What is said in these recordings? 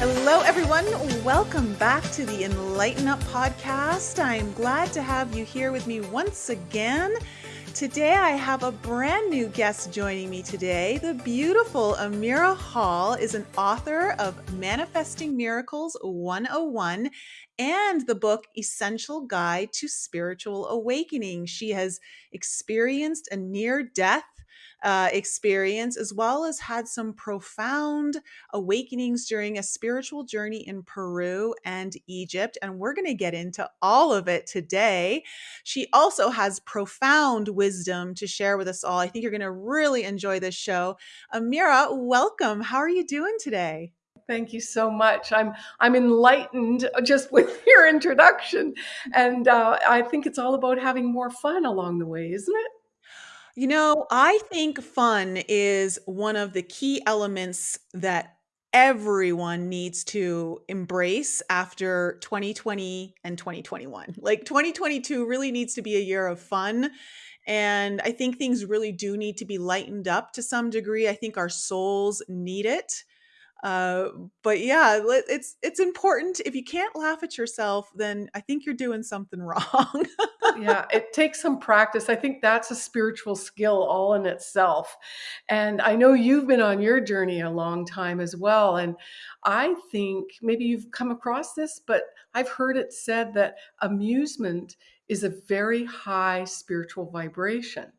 Hello, everyone. Welcome back to the Enlighten Up podcast. I'm glad to have you here with me once again. Today, I have a brand new guest joining me today. The beautiful Amira Hall is an author of Manifesting Miracles 101 and the book Essential Guide to Spiritual Awakening. She has experienced a near death uh, experience, as well as had some profound awakenings during a spiritual journey in Peru and Egypt. And we're going to get into all of it today. She also has profound wisdom to share with us all. I think you're going to really enjoy this show. Amira, welcome. How are you doing today? Thank you so much. I'm I'm enlightened just with your introduction, and uh, I think it's all about having more fun along the way, isn't it? You know, I think fun is one of the key elements that everyone needs to embrace after 2020 and 2021. Like 2022 really needs to be a year of fun. And I think things really do need to be lightened up to some degree. I think our souls need it. Uh, but yeah, it's it's important. If you can't laugh at yourself, then I think you're doing something wrong. yeah, it takes some practice. I think that's a spiritual skill all in itself. And I know you've been on your journey a long time as well. And I think maybe you've come across this, but I've heard it said that amusement is a very high spiritual vibration.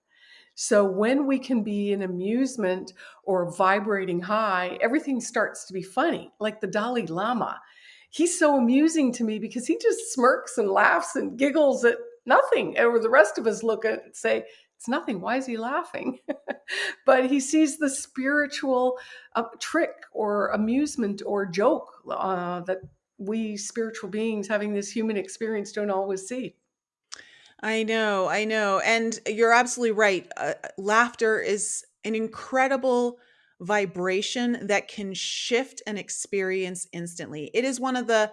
So when we can be in amusement or vibrating high, everything starts to be funny, like the Dalai Lama. He's so amusing to me because he just smirks and laughs and giggles at nothing. And the rest of us look at and say, it's nothing. Why is he laughing? but he sees the spiritual uh, trick or amusement or joke uh, that we spiritual beings having this human experience don't always see. I know, I know. And you're absolutely right. Uh, laughter is an incredible vibration that can shift an experience instantly. It is one of the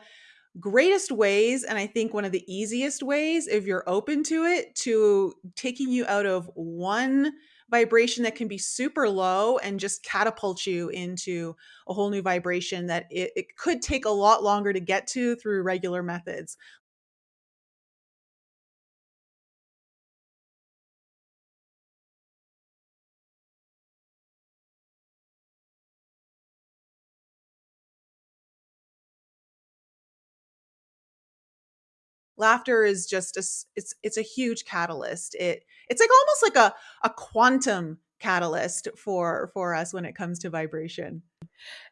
greatest ways, and I think one of the easiest ways, if you're open to it, to taking you out of one vibration that can be super low and just catapult you into a whole new vibration that it, it could take a lot longer to get to through regular methods. Laughter is just a it's it's a huge catalyst. It it's like almost like a a quantum catalyst for for us when it comes to vibration.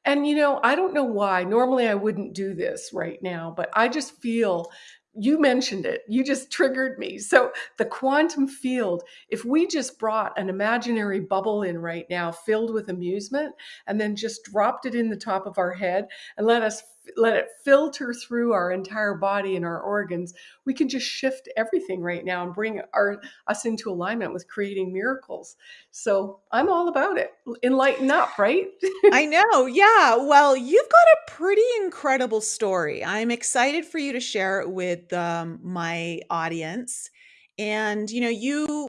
And you know i don't know why normally i wouldn't do this right now but i just feel you mentioned it you just triggered me. So the quantum field if we just brought an imaginary bubble in right now filled with amusement and then just dropped it in the top of our head and let us let it filter through our entire body and our organs, we can just shift everything right now and bring our us into alignment with creating miracles. So I'm all about it. Enlighten up, right? I know. Yeah. Well, you've got a pretty incredible story. I'm excited for you to share it with um, my audience. And you know, you.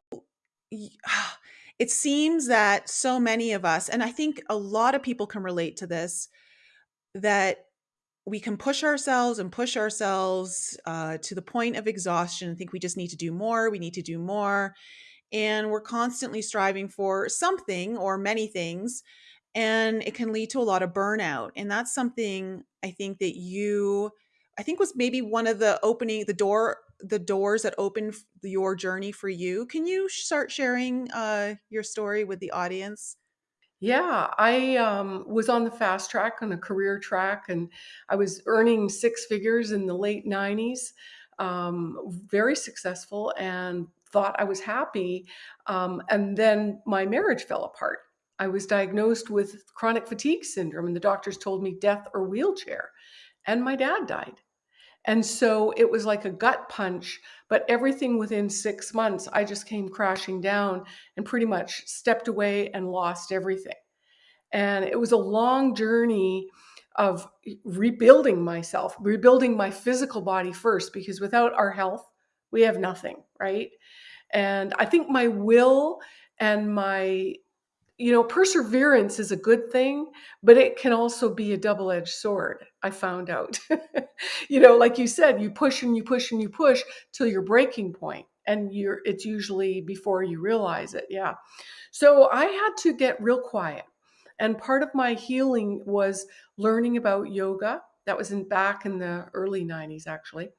It seems that so many of us, and I think a lot of people can relate to this, that we can push ourselves and push ourselves uh, to the point of exhaustion and think we just need to do more, we need to do more. And we're constantly striving for something or many things. And it can lead to a lot of burnout. And that's something I think that you, I think was maybe one of the opening, the door, the doors that opened your journey for you. Can you start sharing uh, your story with the audience? Yeah, I um, was on the fast track on a career track, and I was earning six figures in the late 90s, um, very successful, and thought I was happy. Um, and then my marriage fell apart. I was diagnosed with chronic fatigue syndrome, and the doctors told me death or wheelchair. And my dad died. And so it was like a gut punch, but everything within six months, I just came crashing down and pretty much stepped away and lost everything. And it was a long journey of rebuilding myself, rebuilding my physical body first, because without our health, we have nothing, right? And I think my will and my you know, perseverance is a good thing, but it can also be a double edged sword. I found out. you know, like you said, you push and you push and you push till your breaking point, and you're it's usually before you realize it. Yeah. So I had to get real quiet. And part of my healing was learning about yoga. That was in back in the early 90s, actually.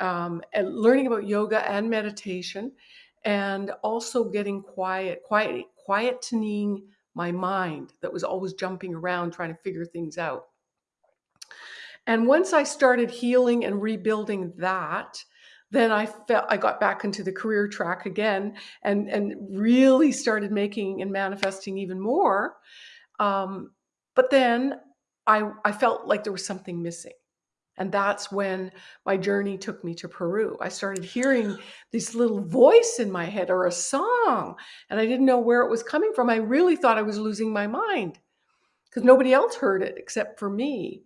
Um, and learning about yoga and meditation and also getting quiet, quiet, quietening my mind that was always jumping around trying to figure things out. And once I started healing and rebuilding that, then I felt I got back into the career track again and and really started making and manifesting even more. Um, but then I I felt like there was something missing. And that's when my journey took me to Peru. I started hearing this little voice in my head or a song, and I didn't know where it was coming from. I really thought I was losing my mind because nobody else heard it except for me.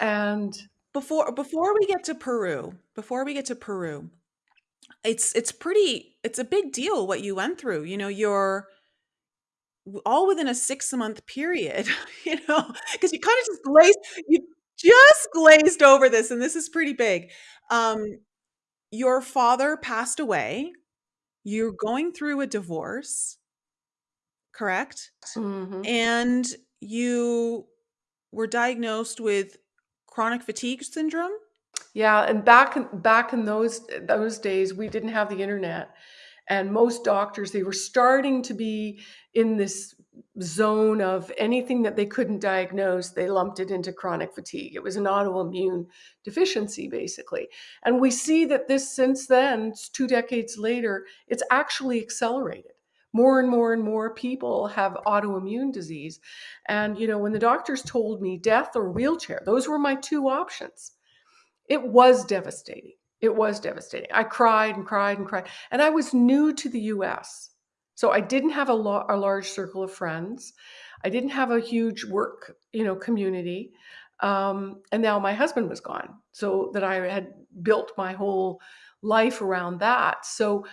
And before before we get to Peru, before we get to Peru, it's it's pretty it's a big deal what you went through. You know, you're all within a 6 month period, you know, because you kind of just glazed you just glazed over this, and this is pretty big. Um, your father passed away. You're going through a divorce, correct? Mhm. And you were diagnosed with chronic fatigue syndrome? Yeah, and back in back in those those days, we didn't have the internet, and most doctors, they were starting to be in this zone of anything that they couldn't diagnose, they lumped it into chronic fatigue. It was an autoimmune deficiency, basically. And we see that this, since then, two decades later, it's actually accelerated. More and more and more people have autoimmune disease. And, you know, when the doctors told me death or wheelchair, those were my two options. It was devastating. It was devastating. I cried and cried and cried. And I was new to the US. So I didn't have a, lo- a large circle of friends. I didn't have a huge work, you know, community. Um, and now my husband was gone. So that I had built my whole life around that. So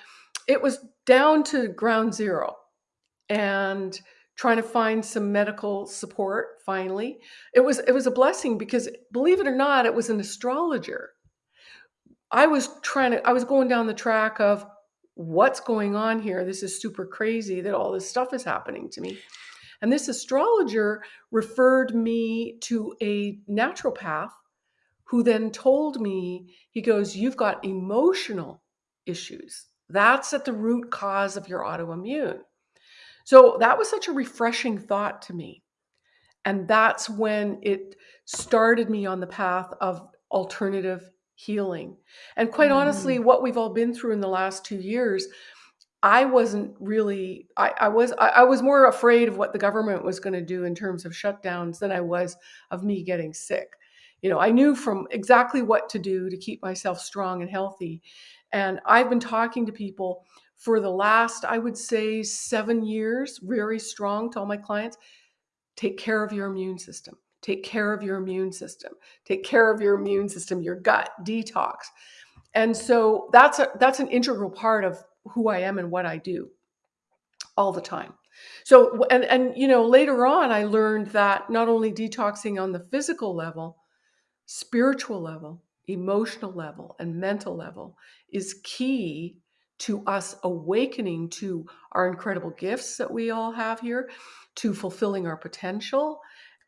it was down to ground zero and trying to find some medical support finally. It was it was a blessing because believe it or not, it was an astrologer I was trying to I was going down the track of what's going on here? This is super crazy that all this stuff is happening to me. And this astrologer referred me to a naturopath who then told me, he goes, You've got emotional issues. That's at the root cause of your autoimmune. So that was such a refreshing thought to me. And that's when it started me on the path of alternative healing. And quite honestly, Mm. what we've all been through in the last two years, I wasn't really I, I was I, I was more afraid of what the government was going to do in terms of shutdowns than I was of me getting sick. You know, I knew from exactly what to do to keep myself strong and healthy. And I've been talking to people for the last, I would say, seven years, very strong to all my clients. Take care of your immune system Take care of your immune system. Take care of your immune system, your gut, detox. And so that's a that's an integral part of who I am and what I do all the time. So and and you know later on I learned that not only detoxing on the physical level, spiritual level, emotional level and mental level is key to us awakening to our incredible gifts that we all have here, to fulfilling our potential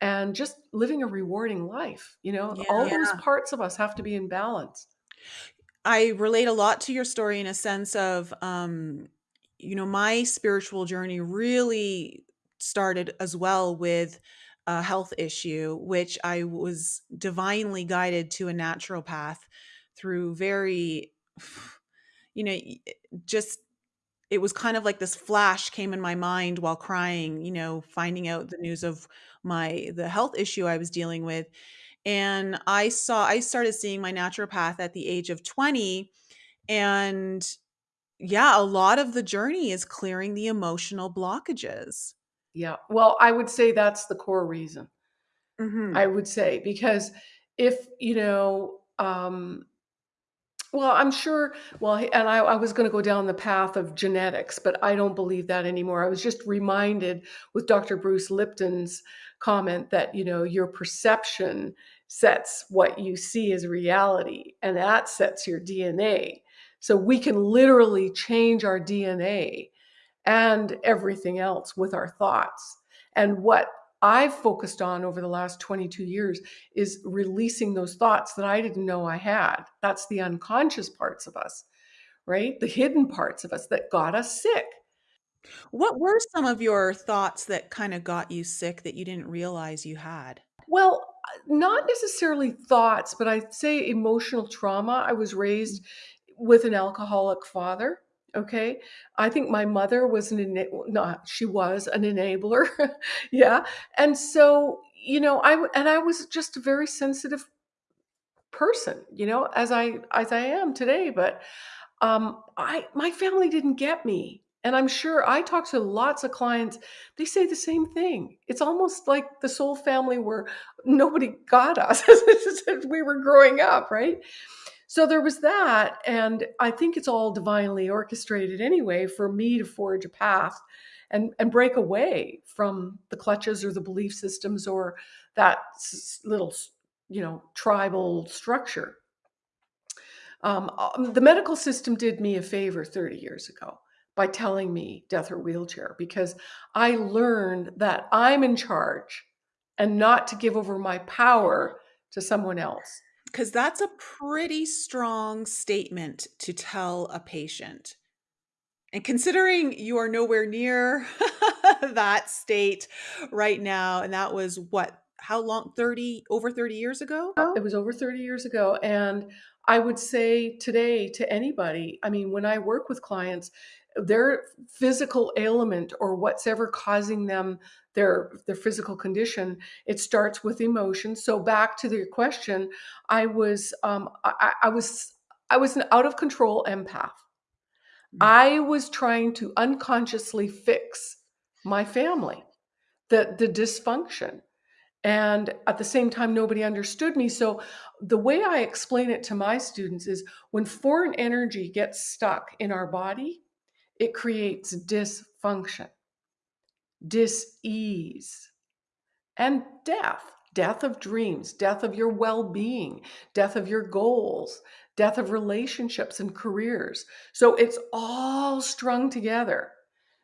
and just living a rewarding life. You know, all Yeah. those parts of us have to be in balance. I relate a lot to your story in a sense of, um, you know, my spiritual journey really started as well with a health issue, which I was divinely guided to a naturopath through very, you know, just it was kind of like this flash came in my mind while crying, you know, finding out the news of my the health issue I was dealing with. And I saw I started seeing my naturopath at the age of 20 and yeah, a lot of the journey is clearing the emotional blockages. Yeah. Well, I would say that's the core reason. I Mhm. would say because if, you know, um Well, I'm sure well, and I I was gonna go down the path of genetics, but I don't believe that anymore. I was just reminded with Doctor Bruce Lipton's comment that, you know, your perception sets what you see as reality, and that sets your DNA. So we can literally change our DNA and everything else with our thoughts. And what I've focused on over the last 22 years is releasing those thoughts that I didn't know I had. That's the unconscious parts of us, right? The hidden parts of us that got us sick. What were some of your thoughts that kinda got you sick that you didn't realize you had? Well, not necessarily thoughts, but I'd say emotional trauma. I was Mm. raised with an alcoholic father, okay? I think my mother was an not she was an enabler, yeah, and so, you know, i and I was just a very sensitive person, you know, as I as I am today, but, um, I my family didn't get me, and I'm sure I talk to lots of clients, they say the same thing. It's almost like the soul family where nobody got us as we were growing up, right? So there was that, and I think it's all divinely orchestrated anyway for me to forge a path and and break away from the clutches or the belief systems or that little you know, tribal structure. Um, um, the medical system did me a favor 30 years ago by telling me death or wheelchair because I learned that I'm in charge and not to give over my power to someone else. 'Cause that's a pretty strong statement to tell a patient. And considering you are nowhere near that state right now, and that was what? How long? 30 over 30 years ago? It was over 30 years ago, and I would say today to anybody, I mean, when I work with clients, their physical ailment or what's ever causing them their their physical condition, it starts with emotion. So back to your question, I was, um, I I was I was an out of control empath. Mm. I was trying to unconsciously fix my family, the the dysfunction, and at the same time, nobody understood me, so the way I explain it to my students is when foreign energy gets stuck in our body, it creates dysfunction, dis-ease, and death. Death of dreams, death of your well-being, death of your goals, death of relationships and careers. So it's all strung together.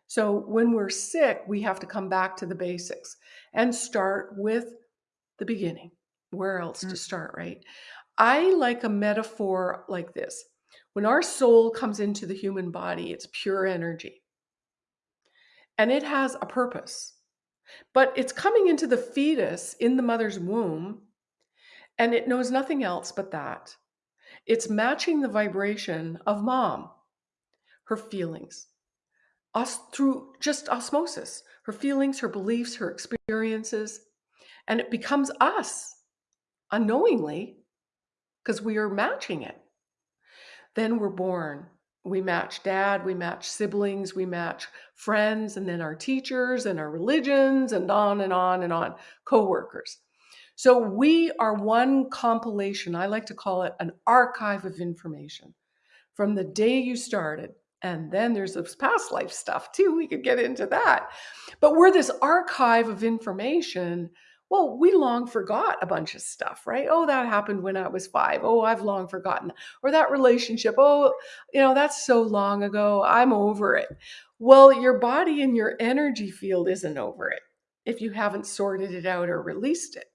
So when we're sick, we have to come back to the basics and start with the beginning. Where else Mm. to start, right? I like a metaphor like this. When our soul comes into the human body, it's pure energy. And it has a purpose. But it's coming into the fetus in the mother's womb, and it knows nothing else but that. It's matching the vibration of mom, her feelings, us through just osmosis, her feelings, her beliefs, her experiences, and it becomes us unknowingly because we are matching it. Then we're born. We match dad, we match siblings, we match friends, and then our teachers, and our religions, and on and on and on, coworkers. So we are one compilation, I like to call it an archive of information from the day you started, and then there's this past life stuff too, we could get into that. But we're this archive of information. Well, we long forgot a bunch of stuff, right? "Oh, that happened when I was 5. Oh, I've long forgotten." Or that relationship, "Oh, you know, that's so long ago, I'm over it." Well, your body and your energy field isn't over it if you haven't sorted it out or released it.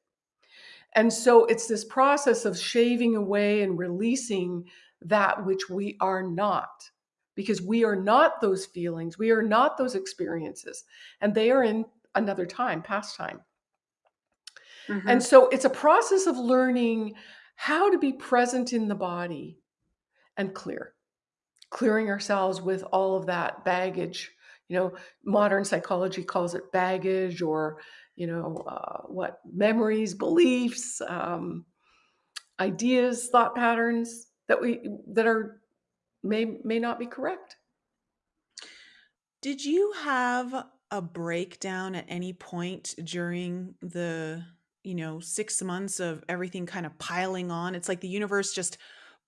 And so it's this process of shaving away and releasing that which we are not, because we are not those feelings, we are not those experiences, and they are in another time, past time. And Mhm. so it's a process of learning how to be present in the body and clear. Clearing ourselves with all of that baggage. You know, modern psychology calls it baggage or, you know, uh, what? Memories, beliefs, um, ideas, thought patterns that we that are may may not be correct. Did you have a breakdown at any point during the, you know, 6 months of everything kinda piling on? It's like the universe just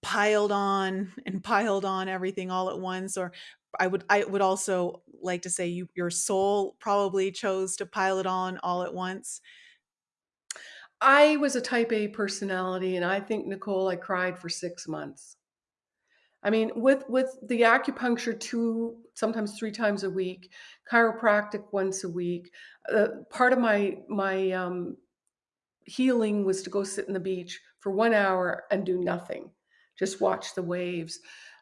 piled on and piled on everything all at once or I would I would also like to say you your soul probably chose to pile it on all at once. I was a type A personality, and I think, Nicole, I cried for 6 months. I mean, with with the acupuncture 2, sometimes 3 times a week, chiropractic once a week, uh, part of my my, um, healing was to go sit in the beach for 1 hour and do nothing, just watch the waves,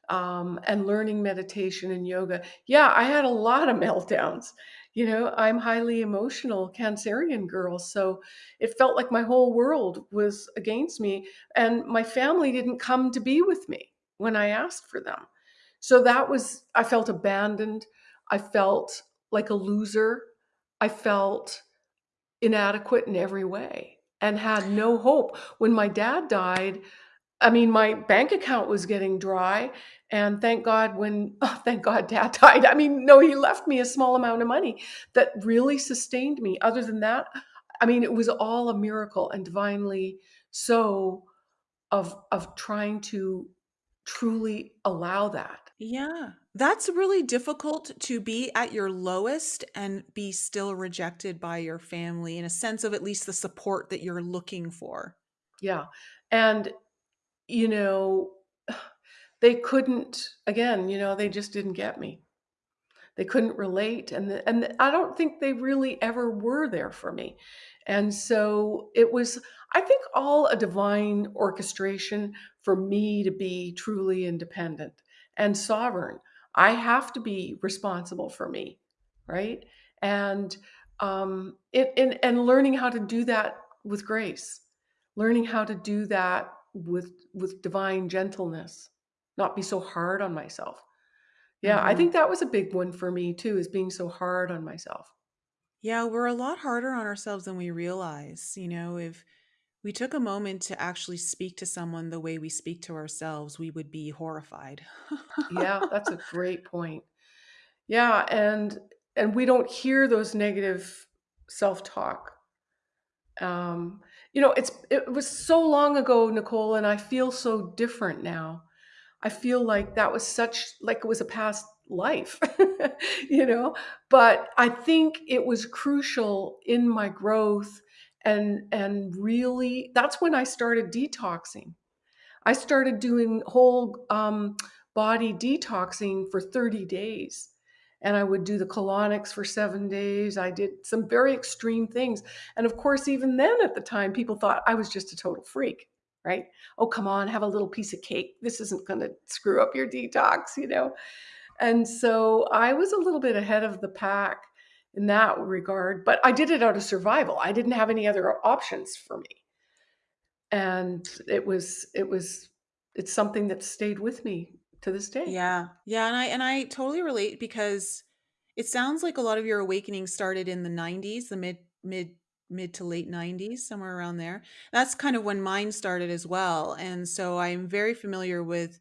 um, and learning meditation and yoga. Yeah, I had a lot of meltdowns. You know, I'm highly emotional Cancerian girl, so it felt like my whole world was against me, and my family didn't come to be with me when I asked for them. So that was I felt abandoned. I felt like a loser. I felt inadequate in every way and had no hope. When my dad died, I mean, my bank account was getting dry, and thank God when oh, thank God dad died. I mean, no, he left me a small amount of money that really sustained me. Other than that, I mean, it was all a miracle and divinely so of of trying to truly allow that. Yeah. That's really difficult to be at your lowest and be still rejected by your family in a sense of at least the support that you're looking for. Yeah. And you know, they couldn't again, you know, they just didn't get me. They couldn't relate, and the and I don't think they really ever were there for me. And so it was, I think, all a divine orchestration for me to be truly independent and sovereign. I have to be responsible for me, right? And um, it, and, and learning how to do that with grace, learning how to do that with with divine gentleness, not be so hard on myself. Yeah, I Mhm. think that was a big one for me too, is being so hard on myself. Yeah, we're a lot harder on ourselves than we realize. You know, if we took a moment to actually speak to someone the way we speak to ourselves, we would be horrified. Yeah, that's a great point. Yeah, and and we don't hear those negative self-talk. Um, you know, it's it was so long ago, Nicole, and I feel so different now. I feel like that was such like it was a past life, you know? But I think it was crucial in my growth and and really that's when I started detoxing. I started doing whole um, body detoxing for 30 days. And I would do the colonics for seven days. I did some very extreme things. And of course, even then at the time, people thought I was just a total freak, right? Oh, come on, have a little piece of cake. This isn't going to screw up your detox, you know? And so I was a little bit ahead of the pack in that regard, but I did it out of survival. I didn't have any other options for me and it was it was it's something that stayed with me to this day. Yeah. Yeah, and I and I totally relate because it sounds like a lot of your awakening started in the 90s, the mid mid mid to late 90s, somewhere around there. That's kind of when mine started as well. And so I'm very familiar with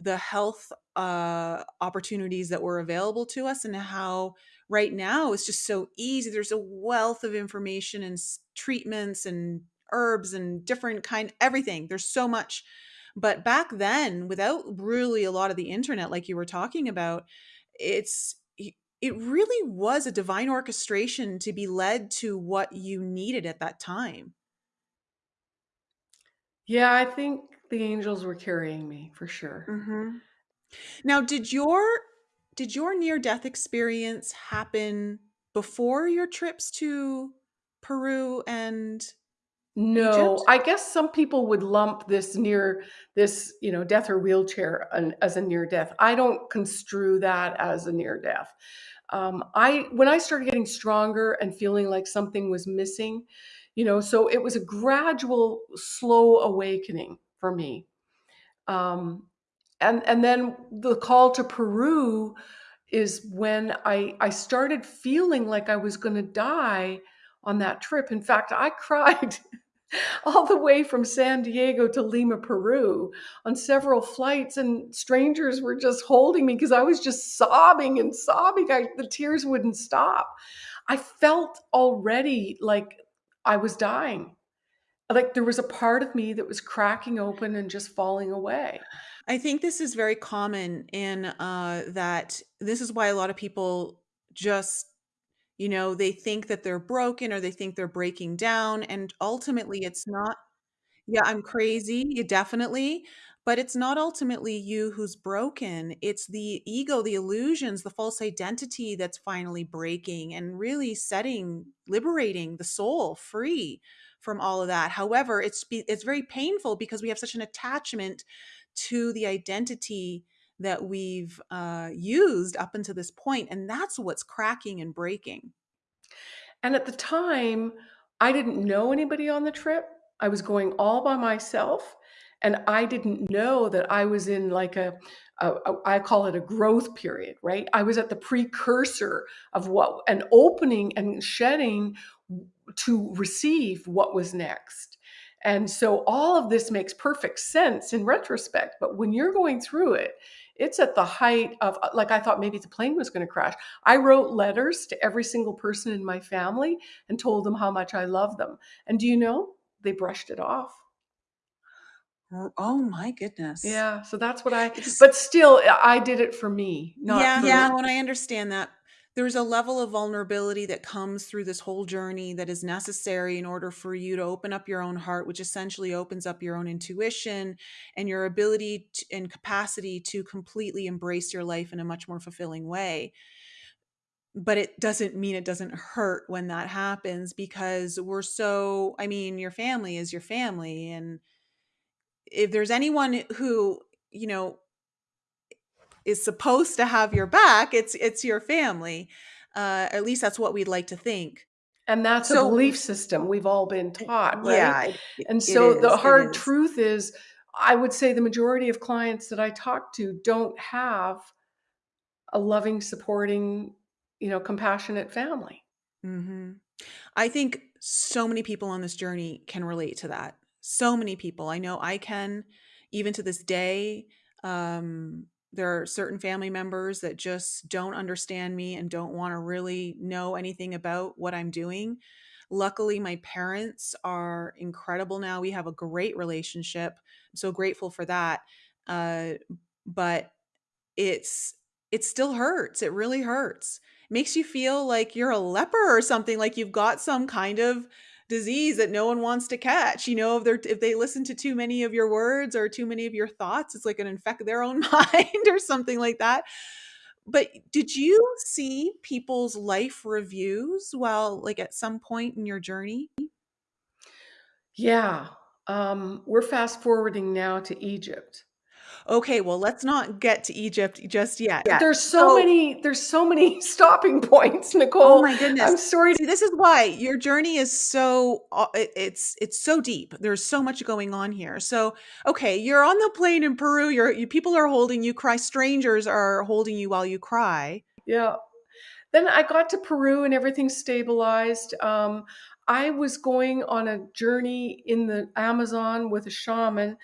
the health uh, opportunities that were available to us and how right now it's just so easy. There's a wealth of information and treatments and herbs and different kind everything. There's so much. But back then, without really a lot of the internet, like you were talking about, it's it really was a divine orchestration to be led to what you needed at that time. Yeah, I think the angels were carrying me for sure. hmm Now, did your did your near death experience happen before your trips to Peru and No, Egypt? I guess some people would lump this near this, you know, death or wheelchair an, as a near death. I don't construe that as a near death. Um, I when I started getting stronger and feeling like something was missing, you know, so it was a gradual, slow awakening for me. Um, and and then the call to Peru is when I I started feeling like I was going to die on that trip. In fact, I cried all the way from San Diego to Lima, Peru on several flights and strangers were just holding me because I was just sobbing and sobbing. I, the tears wouldn't stop. I felt already like I was dying like there was a part of me that was cracking open and just falling away. I think this is very common in uh, that this is why a lot of people just, you know, they think that they're broken or they think they're breaking down. And ultimately, it's not Yeah, I'm crazy, yeah, definitely, but it's not ultimately you who's broken. It's the ego, the illusions, the false identity that's finally breaking and really setting liberating the soul free from all of that. However, it's it's very painful because we have such an attachment to the identity that we've, uh, used up until this point, and that's what's cracking and breaking. And at the time, I didn't know anybody on the trip. I was going all by myself, and I didn't know that I was in like a a a I call it a growth period, right? I was at the precursor of what an opening and shedding to receive what was next. And so all of this makes perfect sense in retrospect, but when you're going through it, it's at the height of uh, like, I thought maybe the plane was gonna crash. I wrote letters to every single person in my family and told them how much I love them. And do you know? They brushed it off. Oh my goodness. Yeah, so that's what I but still, I did it for me, not Yeah, for yeah, and I understand that. There's a level of vulnerability that comes through this whole journey that is necessary in order for you to open up your own heart, which essentially opens up your own intuition and your ability t and capacity to completely embrace your life in a much more fulfilling way. But it doesn't mean it doesn't hurt when that happens because we're so I mean, your family is your family, and if there's anyone who, you know is supposed to have your back, it's it's your family. Uh, at least that's what we'd like to think. And that's a belief system we've all been taught, right? yeah, it And so the is, it hard is. truth is, I would say the majority of clients that I talk to don't have a loving, supporting, you know, compassionate family. Mhm. I think so many people on this journey can relate to that. So many people. I know I can, even to this day. Um, there are certain family members that just don't understand me and don't wanna really know anything about what I'm doing. Luckily, my parents are incredible now, we have a great relationship. I'm so grateful for that. Uh, but it's it still hurts, it really hurts. Makes you feel like you're a leper or something, like you've got some kind of disease that no one wants to catch, you know, if they're if they listen to too many of your words or too many of your thoughts, it's like an infect their own mind or something like that. But did you see people's life reviews while like, at some point in your journey? Yeah, um, we're fast forwarding now to Egypt. Okay, well, let's not get to Egypt just yet. There's so So many there's so many stopping points, Nicole. Oh my goodness. I'm sorry See, this is why your journey is so uh, it's it's so deep. There's so much going on here. So, okay, you're on the plane in Peru, you're you people are holding you cry strangers are holding you while you cry. Yeah. Then I got to Peru and everything stabilized. Um, I was going on a journey in the Amazon with a shaman,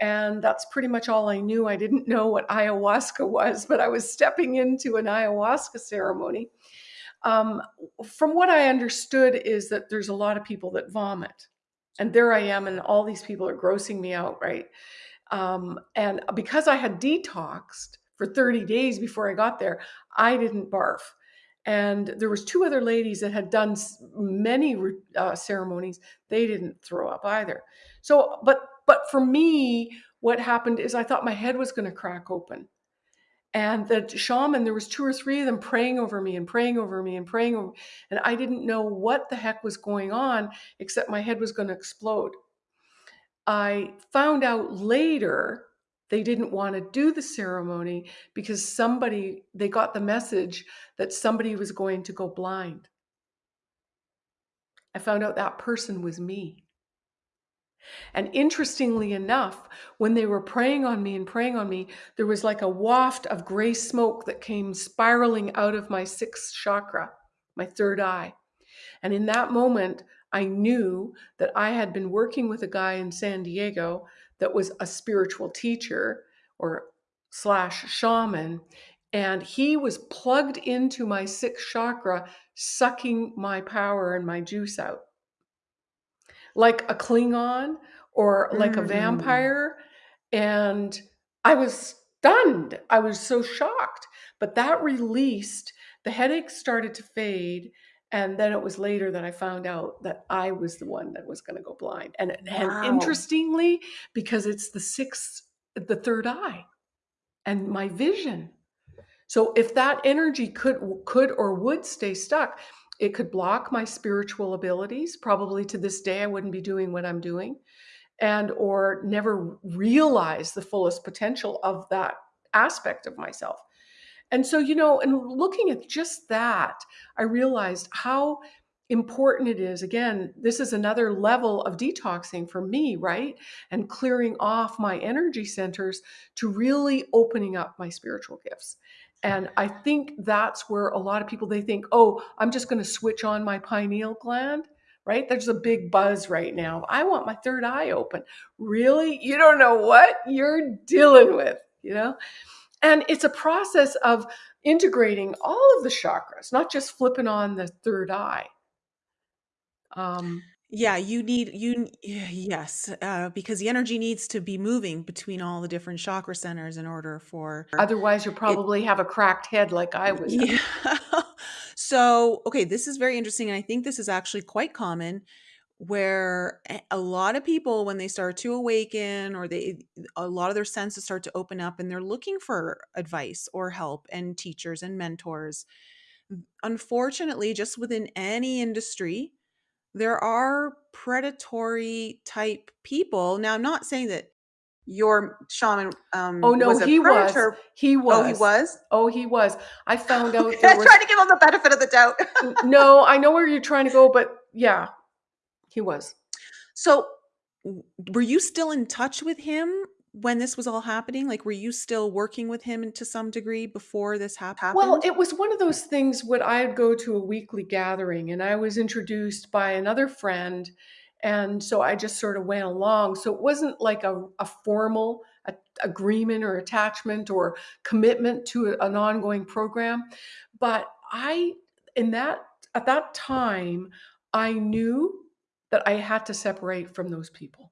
and that's pretty much all I knew. I didn't know what ayahuasca was, but I was stepping into an ayahuasca ceremony. Um, from what I understood is that there's a lot of people that vomit. And there I am, and all these people are grossing me out, right? Um, and because I had detoxed for 30 days before I got there, I didn't barf. And there was 2 other ladies that had done many uh, ceremonies, they didn't throw up either. So but but for me, what happened is I thought my head was gonna crack open. And the shaman, there was 2 or 3 of them praying over me and praying over me and praying over and I didn't know what the heck was going on except my head was gonna explode. I found out later they didn't wanna do the ceremony because somebody they got the message that somebody was going to go blind. I found out that person was me. And interestingly enough, when they were praying on me and praying on me, there was like a waft of gray smoke that came spiraling out of my 6th chakra, my 3rd eye. And in that moment, I knew that I had been working with a guy in San Diego that was a spiritual teacher or slash shaman, and he was plugged into my 6th chakra, sucking my power and my juice out. Like a Klingon or like a Mm. vampire. And I was stunned. I was so shocked. But that released, the headache started to fade. And then it was later that I found out that I was the one that was going to go blind. And, and interestingly, because it's the sixth, the third eye and my vision. So if that energy could could or would stay stuck, it could block my spiritual abilities. Probably to this day I wouldn't be doing what I'm doing and or never realize the fullest potential of that aspect of myself. And so, you know, and looking at just that, I realized how important it is. Again, this is another level of detoxing for me, right? And clearing off my energy centers to really opening up my spiritual gifts. And I think that's where a lot of people they think, "Oh, I'm just going to switch on my pineal gland." Right? There's a big buzz right now. I want my third eye open. Really? You don't know what you're dealing with, you know? And it's a process of integrating all of the chakras, not just flipping on the third eye. Um, Yeah, you need you yes, uh, because the energy needs to be moving between all the different chakra centers in order for otherwise, you'll it probably have a cracked head like I was Yeah. So, okay, this is very interesting, and I think this is actually quite common where a a lot of people, when they start to awaken or they a lot of their senses start to open up and they're looking for advice or help and teachers and mentors. Unfortunately, just within any industry, there are predatory type people. Now, I'm not saying that your shaman, um Oh, um, no, was a he was. predator He Oh, he was. was? Oh, he was. I found out Okay, I was tried to give him the benefit of the doubt. No, I know where you're trying to go, but yeah, he was. So, were you still in touch with him when this was all happening? Like, were you still working with him to some degree before this happened? Well, it was one of those things when I'd go to a weekly gathering and I was introduced by another friend, and so I just sort of went along. So it wasn't like a, a formal a- agreement or attachment or commitment to a- an ongoing program. But I, in that, at that time, I knew that I had to separate from those people.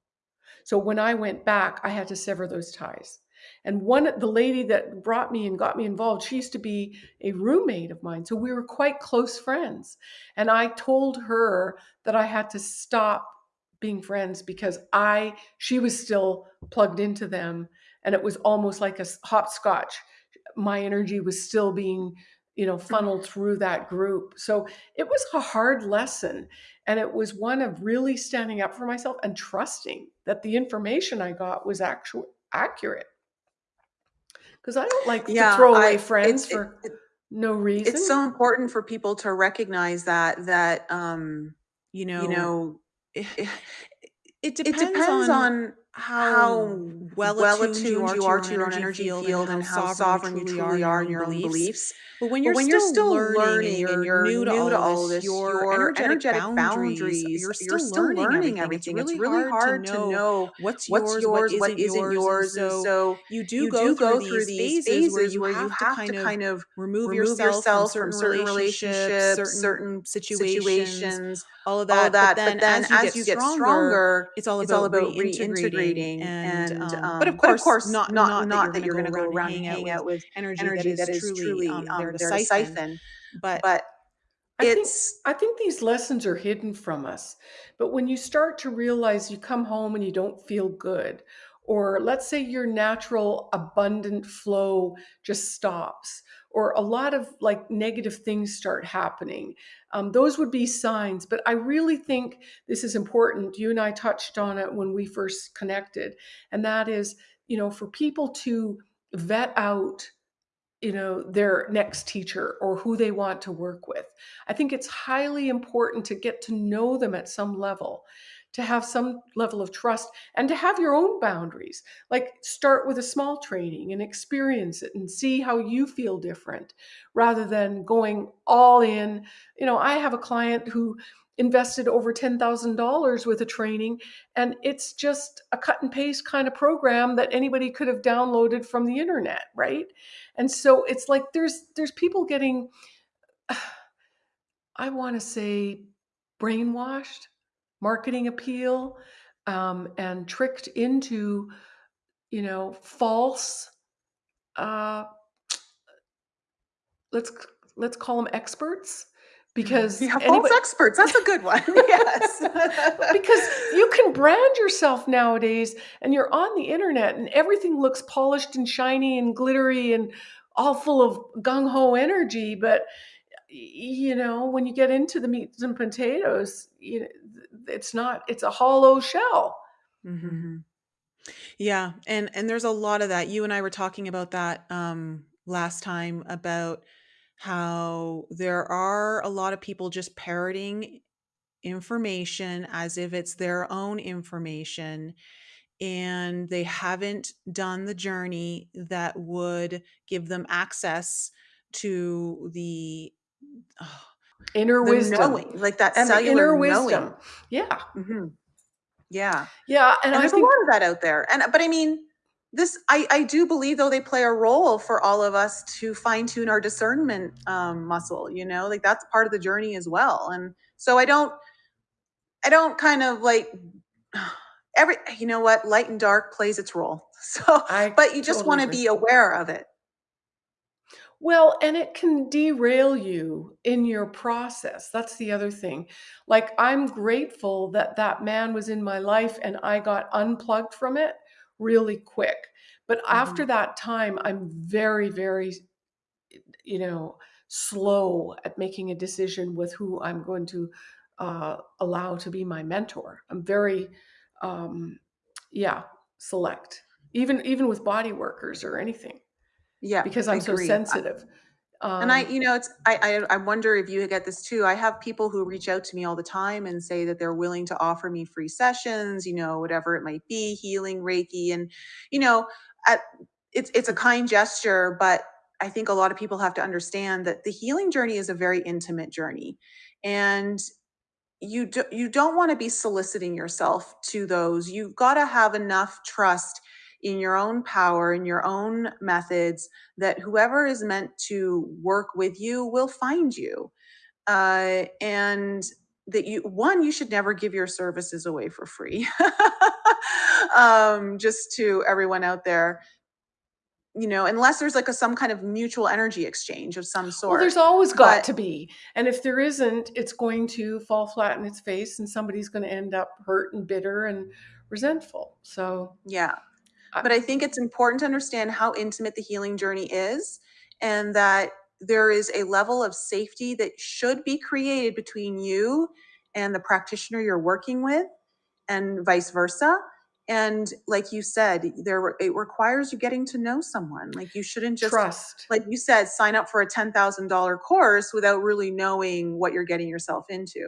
So when I went back, I had to sever those ties. And one the lady that brought me and got me involved, she used to be a roommate of mine. So we were quite close friends. And I told her that I had to stop being friends because I she was still plugged into them and it was almost like a hopscotch. My energy was still being you know funneled through that group so it was a hard lesson and it was one of really standing up for myself and trusting that the information I got was actually accurate. Because I don't like to throw away I friends it for it no reason. it's so important for people to recognize that that, um, You know you know, know, eh, It it depends depends on on how well well attuned you attuned are you to your are own to your own energy field and and how sovereign you truly are in your own in your own beliefs. beliefs. But when you're when you're still still learning and learning and you're you're new to new to all all this, your energetic energetic boundaries, boundaries, you're you're still still learning learning everything. It's everything. It's really really hard to hard to know what's what's yours, what yours, what isn't yours. And so you do you go do through go through these these phases where you where you have to have to kind of remove yourself from certain relationships, certain certain situations, situations, all of all that. But that. But then then as you as get you get stronger, stronger, it's all it's all about about reintegrating and, um, but of um, but of course, not not not that you're going to go around and hang out with energy that is that truly, truly um, there to there to siphon. siphon. But But I think it's I think these lessons are hidden from us. But when you start to realize you come home and you don't feel good, or let's say your natural abundant flow just stops, or a lot of like negative things start happening, um, those would be signs. But I really think this is important. You and I touched on it when we first connected, and that is, you know, for people to vet out you know their next teacher or who they want to work with. I think it's highly important to get to know them at some level to have some level of trust and to have your own boundaries. Like start with a small training and experience it and see how you feel different rather than going all in. You know i have a client who invested over $10,000 with a training and it's just a cut and paste kind of program that anybody could have downloaded from the internet right and so it's like there's there's people getting i want to say brainwashed marketing appeal um, and tricked into, you know, false. Uh, let's let's call them experts because Yeah, false anybody experts. That's a good one. Yes. because you can brand yourself nowadays and you're on the internet and everything looks polished and shiny and glittery and all full of gung-ho energy but you know when you get into the meats and potatoes you know, it's not it's a hollow shell Mhm. Yeah, and and there's a lot of that. You and I were talking about that um last time about how there are a lot of people just parroting information as if it's their own information and they haven't done the journey that would give them access to the oh, inner the wisdom knowing, like that and inner knowing. wisdom yeah Mhm. Yeah. yeah and And i there's a lot of that out there. And but I mean, this I I do believe though they play a role for all of us to fine tune our discernment um, muscle. You know, like that's part of the journey as well. And so I don't I don't kind of like every you know what light and dark plays its role. So, i but you just totally want to be aware of it. Well, and it can derail you in your process. That's the other thing. Like, I'm grateful that that man was in my life and I got unplugged from it really quick. But hmm after that time, I'm very, very, you know, slow at making a decision with who I'm going to uh, allow to be my mentor. I'm very, um, yeah, select, even even with body workers or anything Yeah, because I I'm so agree. Sensitive. And I, Um, you know, it's I, I I wonder if you get this too. I have people who reach out to me all the time and say that they're willing to offer me free sessions, you know, whatever it might be, healing, Reiki, and you know, at, it's it's a kind gesture, but I think a lot of people have to understand that the healing journey is a very intimate journey, and you do, you don't want to be soliciting yourself to those. You've got to have enough trust in your own power, in your own methods, that whoever is meant to work with you will find you. Uh, and that you one you should never give your services away for free um, just to everyone out there you know unless there's like a some kind of mutual energy exchange of some sort. Well, there's always got but to be. And if there isn't, it's going to fall flat in its face and somebody's going to end up hurt and bitter and resentful. So, yeah But I think it's important to understand how intimate the healing journey is and that there is a level of safety that should be created between you and the practitioner you're working with and vice versa. And like you said, there it requires you getting to know someone. Like you shouldn't just trust. like you said sign up for a $10,000 course without really knowing what you're getting yourself into.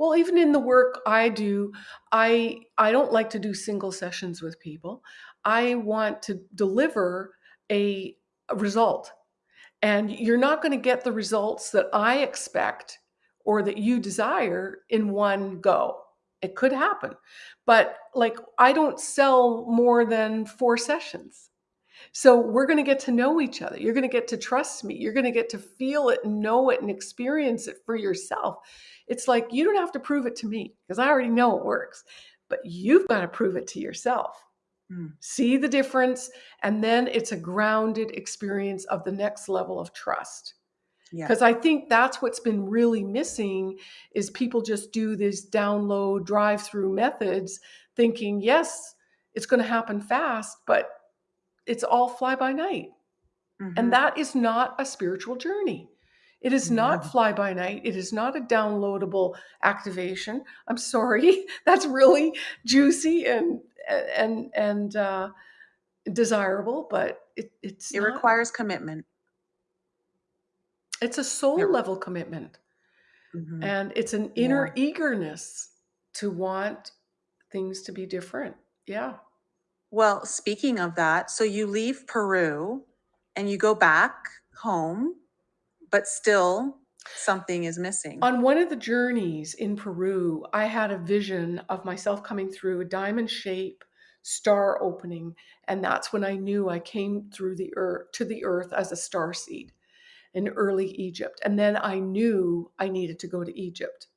Well, even in the work I do, I I don't like to do single sessions with people. I want to deliver a, result. And you're not going to get the results that I expect or that you desire in one go. It could happen. But like, I don't sell more than four sessions. So we're going to get to know each other. You're going to get to trust me. You're going to get to feel it and know it and experience it for yourself. It's like you don't have to prove it to me because I already know it works, but you've got to prove it to yourself Mm, see the difference and then it's a grounded experience of the next level of trust. Yeah. because i think that's what's been really missing is people just do these download drive through methods thinking yes it's going to happen fast but it's all fly by night and hmm that is not a spiritual journey it is not fly by night. It is not a downloadable activation. I'm sorry. That's really juicy and and and uh, desirable, but it, it's It not. requires commitment. It's a It, soul level commitment, mhm. and it's an Yeah. inner eagerness to want things to be different. Yeah. Well, speaking of that, so you leave Peru and you go back home, but still something is missing. On one of the journeys in Peru, I had a vision of myself coming through a diamond shape star opening, and that's when I knew I came through the earth to the earth as a star seed in early Egypt. And then I knew I needed to go to Egypt.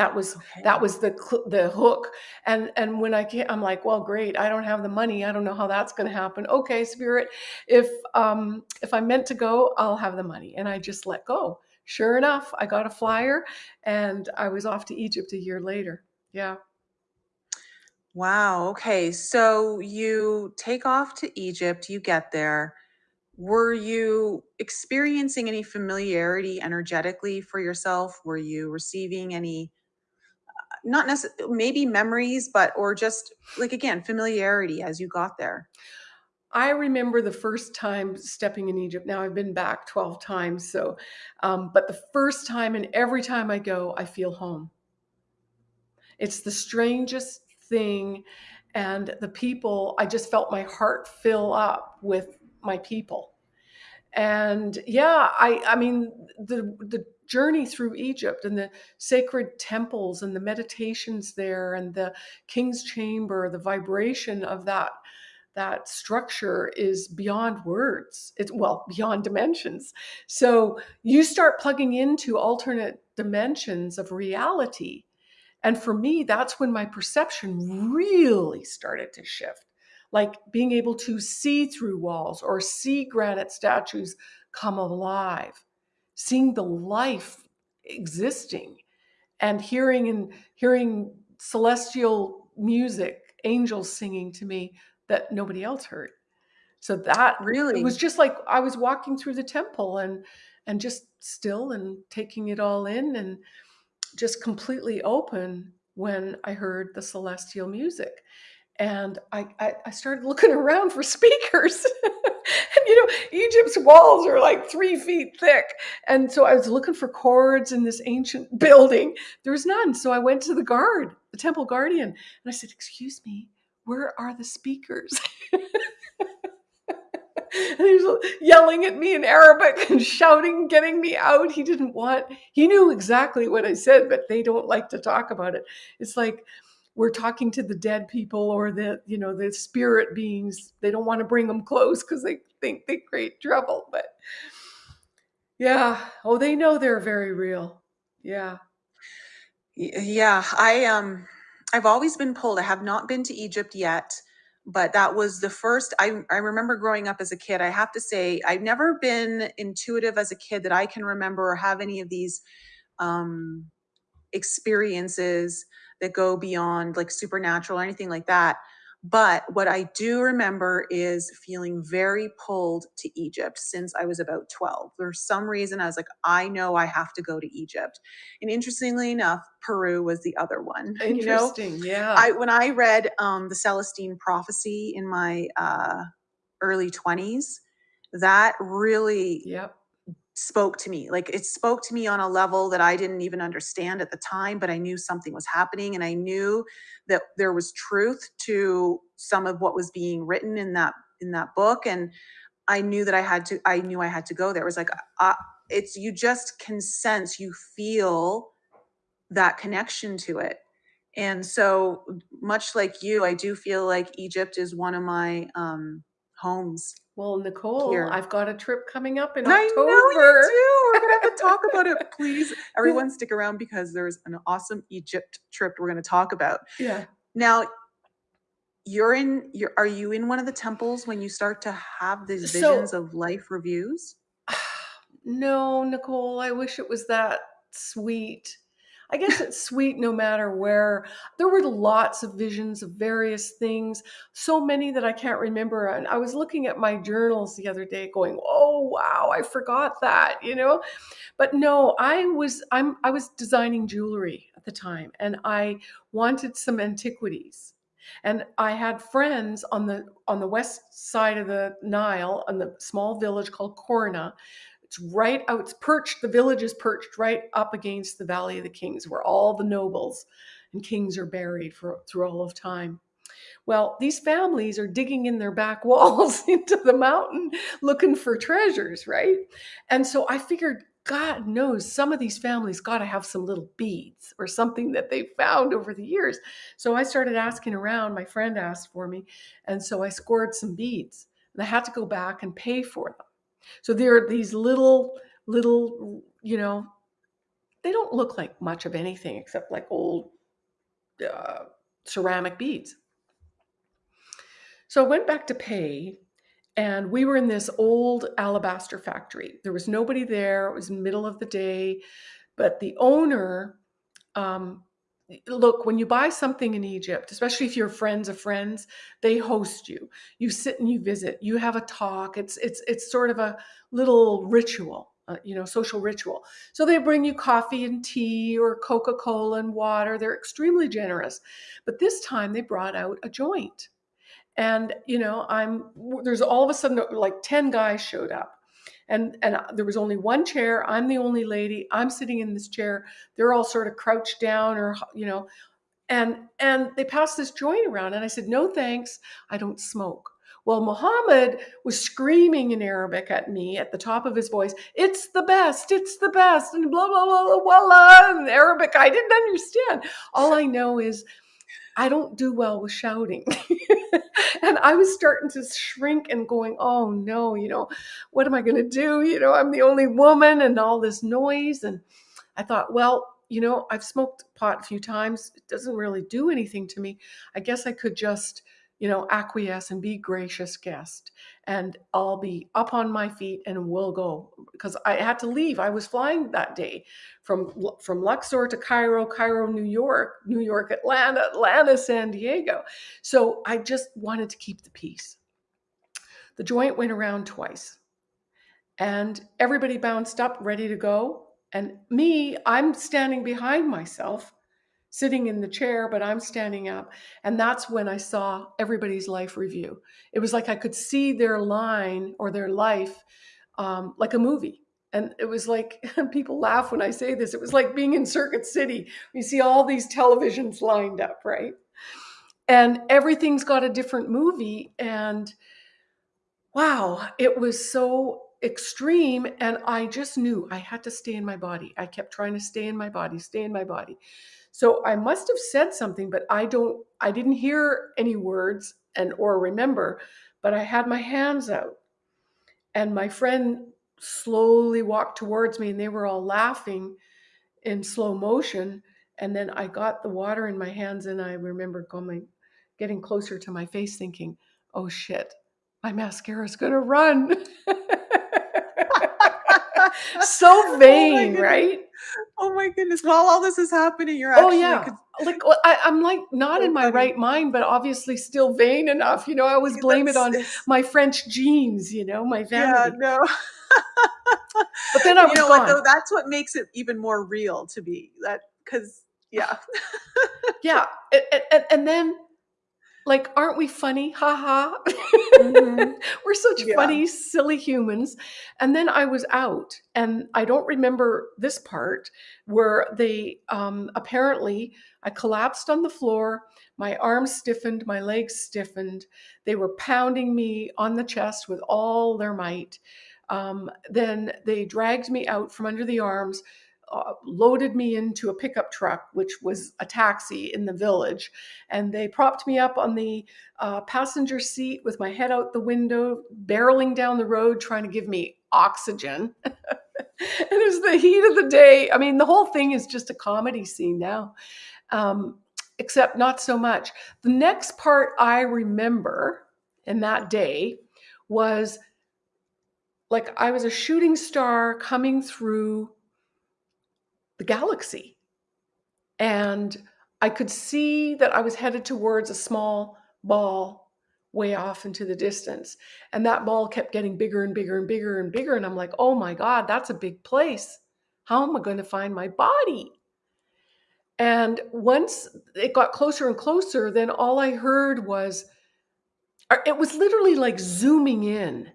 That was Okay. that was the the hook. And and when I came, I'm like, well, great. I don't have the money. I don't know how that's going to happen. Okay, spirit, if um if I'm meant to go, I'll have the money. And I just let go. Sure enough, I got a flyer, and I was off to Egypt a year later. Yeah. Wow. Okay. So you take off to Egypt, you get there. Were you experiencing any familiarity energetically for yourself? Were you receiving any, not necessarily, maybe memories, but, or just like, again, familiarity as you got there? I remember the first time stepping in Egypt. Now I've been back 12 times. So, um, but the first time and every time I go, I feel home. It's the strangest thing. And the people, I just felt my heart fill up with my people. And yeah, I, I mean, the, the journey through Egypt and the sacred temples and the meditations there and the king's chamber, the vibration of that that structure is beyond words. It's well beyond dimensions. So you start plugging into alternate dimensions of reality. And for me, that's when my perception really started to shift. Like being able to see through walls or see granite statues come alive, seeing the life existing and hearing and hearing celestial music, angels singing to me that nobody else heard. So that it was just like I was walking through the temple and and just still and taking it all in and just completely open when I heard the celestial music. And I, I, I started looking around for speakers. and you know, Egypt's walls are like three feet thick. And so I was looking for cords in this ancient building. There was none. So I went to the guard, the temple guardian, and I said, Excuse me, where are the speakers? and he was yelling at me in Arabic and shouting, getting me out. He didn't want, he knew exactly what I said, but they don't like to talk about it. It's like we're talking to the dead people or the, you know, the spirit beings. They don't want to bring them close because they think they create trouble. But yeah, oh, they know they're very real. Yeah. Yeah. I, um, I've always been pulled. I have not been to Egypt yet but that was the first I, I remember growing up as a kid i have to say i've never been intuitive as a kid that i can remember or have any of these um, experiences that go beyond like supernatural or anything like that but what I do remember is feeling very pulled to Egypt since I was about 12. For some reason I was like, I know I have to go to Egypt. And interestingly enough, Peru was the other one. Interesting. You know? Yeah. I when I read um, the Celestine prophecy in my uh, early 20s, that really yep spoke to me. Like it spoke to me on a level that I didn't even understand at the time, but I knew something was happening and I knew that there was truth to some of what was being written in that in that book and I knew that I had to I knew I had to go there. It was like uh, it's you just can sense, you feel that connection to it. And so much like you, I do feel like Egypt is one of my um homes well, Nicole, here. I've got a trip coming up in I October. know you do. We're gonna have to talk about it, please. Everyone, stick around because there's an awesome Egypt trip we're gonna talk about. Yeah. Now, you're in. You're are you in one of the temples when you start to have these So- visions of life reviews? No, Nicole, I wish it was that sweet. I guess it's sweet no matter where. There were lots of visions of various things, so many that I can't remember. And I was looking at my journals the other day going, "Oh, wow, I forgot that," you know? But no, I was I'm I was designing jewelry at the time and I wanted some antiquities. And I had friends on the on the west side of the Nile in the small village called Kourna it's right out, it's perched, the village is perched right up against the Valley of the Kings, where all the nobles and kings are buried for, through all of time. Well, these families are digging in their back walls into the mountain looking for treasures, right? And so I figured, God knows some of these families got to have some little beads or something that they found over the years. So I started asking around. My friend asked for me. And so I scored some beads and I had to go back and pay for them. So there are these little, little, you know, they don't look like much of anything except like old uh, ceramic beads. So I went back to pay, and we were in this old alabaster factory. There was nobody there. It was middle of the day, but the owner um, look when you buy something in egypt especially if you're friends of friends they host you. You sit and you visit. You have a talk. It's it's it's sort of a little ritual uh, you know social ritual. So they bring you coffee and tea or coca-cola and water. They're extremely generous. But this time they brought out a joint. And you know i'm there's all of a sudden like 10 guys showed up and and there was only one chair. I'm the only lady. I'm sitting in this chair. They're all sort of crouched down or you know. And and they passed this joint around and i said no thanks. I don't smoke. Well muhammad was screaming in arabic at me at the top of his voice it's the best. It's the best. And blah blah blah blah blah in arabic i didn't understand. All i know is I don't do well with shouting. and I was starting to shrink and going, oh no, you know, what am I going to do? You know, I'm the only woman and all this noise. And I thought, well, you know, I've smoked pot a few times. It doesn't really do anything to me. I guess I could just you know, acquiesce and be gracious guest. And I'll be up on my feet and we'll go because I had to leave. I was flying that day from from Luxor to Cairo, Cairo, New York, New York, Atlanta, Atlanta, San Diego. So I just wanted to keep the peace. The joint went around twice. And everybody bounced up ready to go. And me, I'm standing behind myself sitting in the chair, but I'm standing up. And that's when I saw everybody's life review. It was like I could see their line or their life um, like a movie. And it was like, people laugh when I say this, it was like being in Circuit City. You see all these televisions lined up, right? And everything's got a different movie. And wow, it was so extreme. And I just knew I had to stay in my body. I kept trying to stay in my body, stay in my body. So I must have said something, but I don't, I didn't hear any words and or remember, but I had my hands out. And my friend slowly walked towards me and they were all laughing in slow motion. And then I got the water in my hands and I remember going, getting closer to my face thinking, oh shit, my mascara is going to run. so oh vain, oh right? Oh my goodness! While all this is happening, you're oh, actually oh yeah, like I, am like not so in my funny. right mind, but obviously still vain enough. You know, I always blame it on my French genes. You know, my vanity. Yeah, no. but then I was you know gone. what though? That's what makes it even more real to be that because yeah, yeah, and, and, and then like aren't we funny? Haha mm-hmm. we're such yeah. funny silly humans. And then i was out and i don't remember this part where they um, apparently i collapsed on the floor my arms stiffened my legs stiffened. They were pounding me on the chest with all their might. Um, then they dragged me out from under the arms uh, loaded me into a pickup truck, which was a taxi in the village. And they propped me up on the uh, passenger seat with my head out the window, barreling down the road, trying to give me oxygen. and it was the heat of the day. I mean, the whole thing is just a comedy scene now, um, except not so much. The next part I remember in that day was like I was a shooting star coming through the galaxy. And I could see that I was headed towards a small ball way off into the distance. And that ball kept getting bigger and bigger and bigger and bigger. And I'm like, oh my God, that's a big place. How am I going to find my body? And once it got closer and closer, then all I heard was, uh, it was literally like zooming in,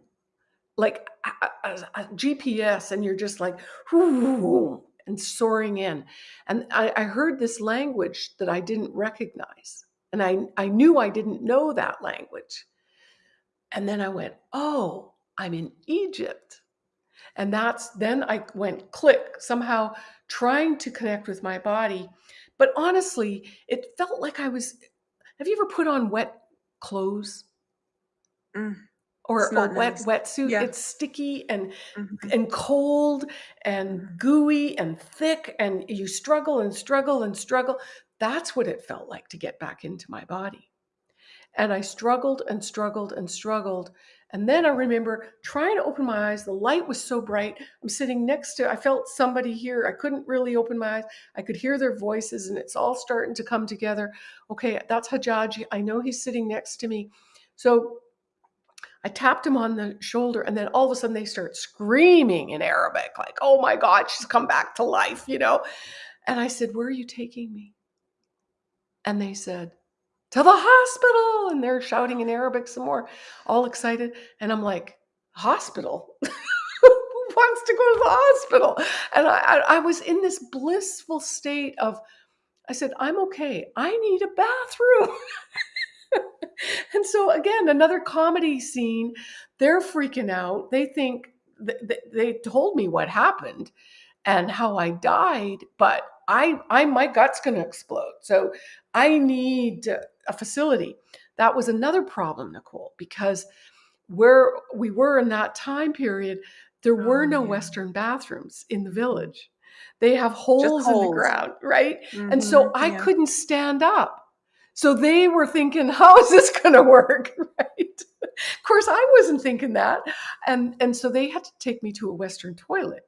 like a, a, a GPS, and you're just like, whoo, and soaring in. And I, I heard this language that I didn't recognize. And I, I knew I didn't know that language. And then I went, oh, I'm in Egypt. And that's then I went click, somehow trying to connect with my body. But honestly, it felt like I was. Have you ever put on wet clothes? Mm. Or a wet nice. wetsuit. Yeah. It's sticky and Mhm. and cold and Mhm. gooey and thick, and you struggle and struggle and struggle. That's what it felt like to get back into my body. And I struggled and struggled and struggled. And then I remember trying to open my eyes. The light was so bright. I'm sitting next to, I felt somebody here. I couldn't really open my eyes. I could hear their voices, and it's all starting to come together. Okay, that's Hajaji. I know he's sitting next to me. So I tapped him on the shoulder, and then all of a sudden they start screaming in Arabic, like, oh my God, she's come back to life, you know? And I said, Where are you taking me? And they said, To the hospital. And they're shouting in Arabic some more, all excited. And I'm like, Hospital? Who wants to go to the hospital? And I, I, I was in this blissful state of, I said, I'm okay. I need a bathroom. and so again, another comedy scene. They're freaking out. They think th- th- they told me what happened and how I died, but I, I, my gut's going to explode. So I need a facility. That was another problem, Nicole, because where we were in that time period, there were Oh, no yeah. Western bathrooms in the village. They have holes, in the ground, right? And so Mhm, I yeah. couldn't stand up. So they were thinking, how is this going to work? Right. Of course, I wasn't thinking that. And, and so they had to take me to a Western toilet.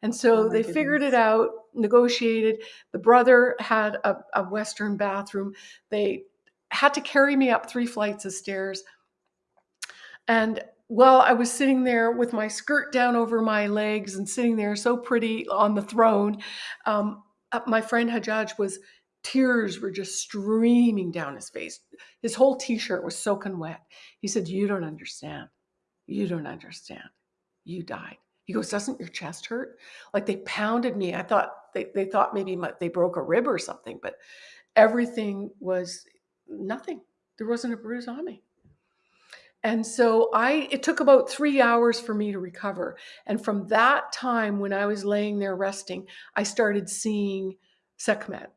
And so Oh, they figured it out, negotiated. The brother had a, a Western bathroom. They had to carry me up three flights of stairs. And while I was sitting there with my skirt down over my legs and sitting there so pretty on the throne, um, uh, my friend Hajjaj was, tears were just streaming down his face. His whole t shirt was soaking wet. He said, You don't understand. You don't understand. You died. He goes, Doesn't your chest hurt? Like they pounded me. I thought they, they thought maybe my, they broke a rib or something, but everything was nothing. There wasn't a bruise on me. And so I it took about 3 hours for me to recover. And from that time when I was laying there resting, I started seeing Sekhmet,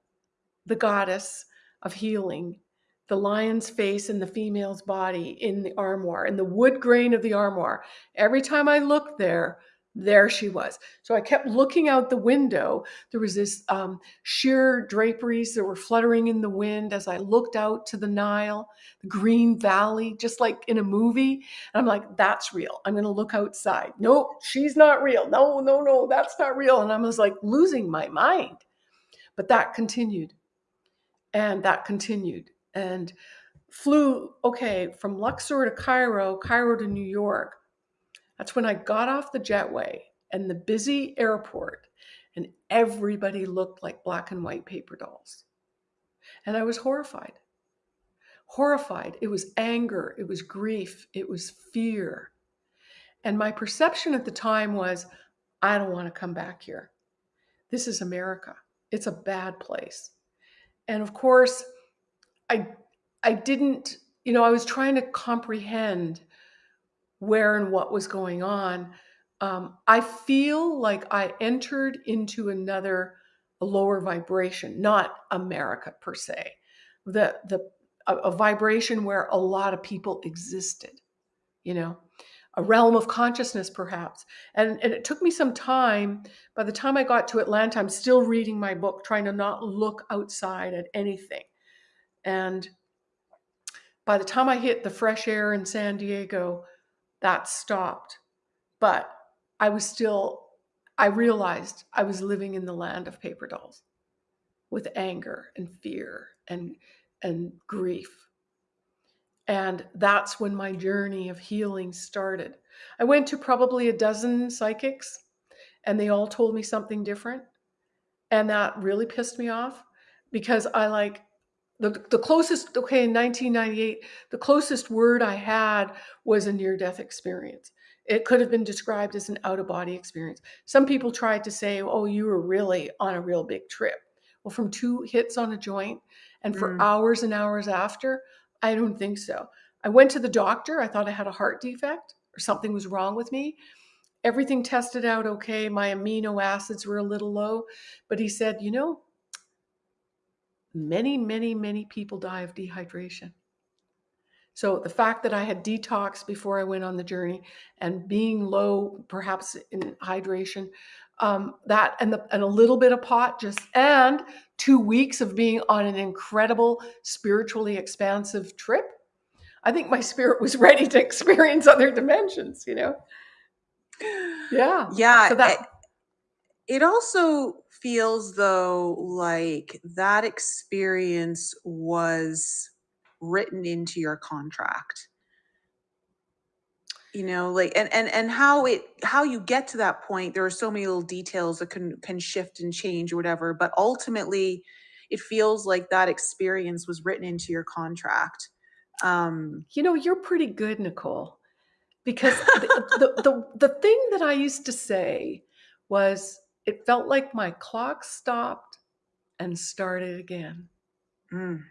the goddess of healing, the lion's face and the female's body in the armoire, in the wood grain of the armoire. Every time I looked there, there she was. So I kept looking out the window. There was this um, sheer draperies that were fluttering in the wind as I looked out to the Nile, the green valley, just like in a movie. And I'm like, that's real. I'm going to look outside. Nope, she's not real. No, no, no, that's not real. And I was like losing my mind. But that continued and that continued. And flew okay from luxor to cairo cairo to new york. That's when i got off the jetway and the busy airport and everybody looked like black and white paper dolls. And i was horrified. Horrified. It was anger. It was grief. It was fear. And my perception at the time was i don't want to come back here. This is america. It's a bad place and of course I I didn't, you know, I was trying to comprehend where and what was going on. Um, I feel like I entered into another lower vibration, not America per se, the the a, a vibration where a lot of people existed, you know, a realm of consciousness perhaps. And and it took me some time. By the time I got to Atlanta, I'm still reading my book, trying to not look outside at anything. And by the time I hit the fresh air in San Diego, that stopped. But I was still, I realized I was living in the land of paper dolls with anger and fear and, and grief. And that's when my journey of healing started. I went to probably a dozen psychics, and they all told me something different. And that really pissed me off because I like the, the closest, okay, in 1998, the closest word I had was a near death experience. It could have been described as an out of body experience. Some people tried to say, oh, you were really on a real big trip. Well, from two hits on a joint and for Mm. hours and hours after, I don't think so. I went to the doctor. I thought I had a heart defect or something was wrong with me. Everything tested out okay. My amino acids were a little low, but he said, you know, many, many, many people die of dehydration. So the fact that I had detox before I went on the journey and being low, perhaps in hydration, um, that and the and a little bit of pot just and two weeks of being on an incredible spiritually expansive trip. I think my spirit was ready to experience other dimensions. You know. Yeah. Yeah. So that it also feels though like that experience was written into your contract you know like and and and how it how you get to that point there are so many little details that can can shift and change or whatever but ultimately it feels like that experience was written into your contract. Um you know you're pretty good nicole because the, the, the, the thing that i used to say was it felt like my clock stopped and started again. Mm,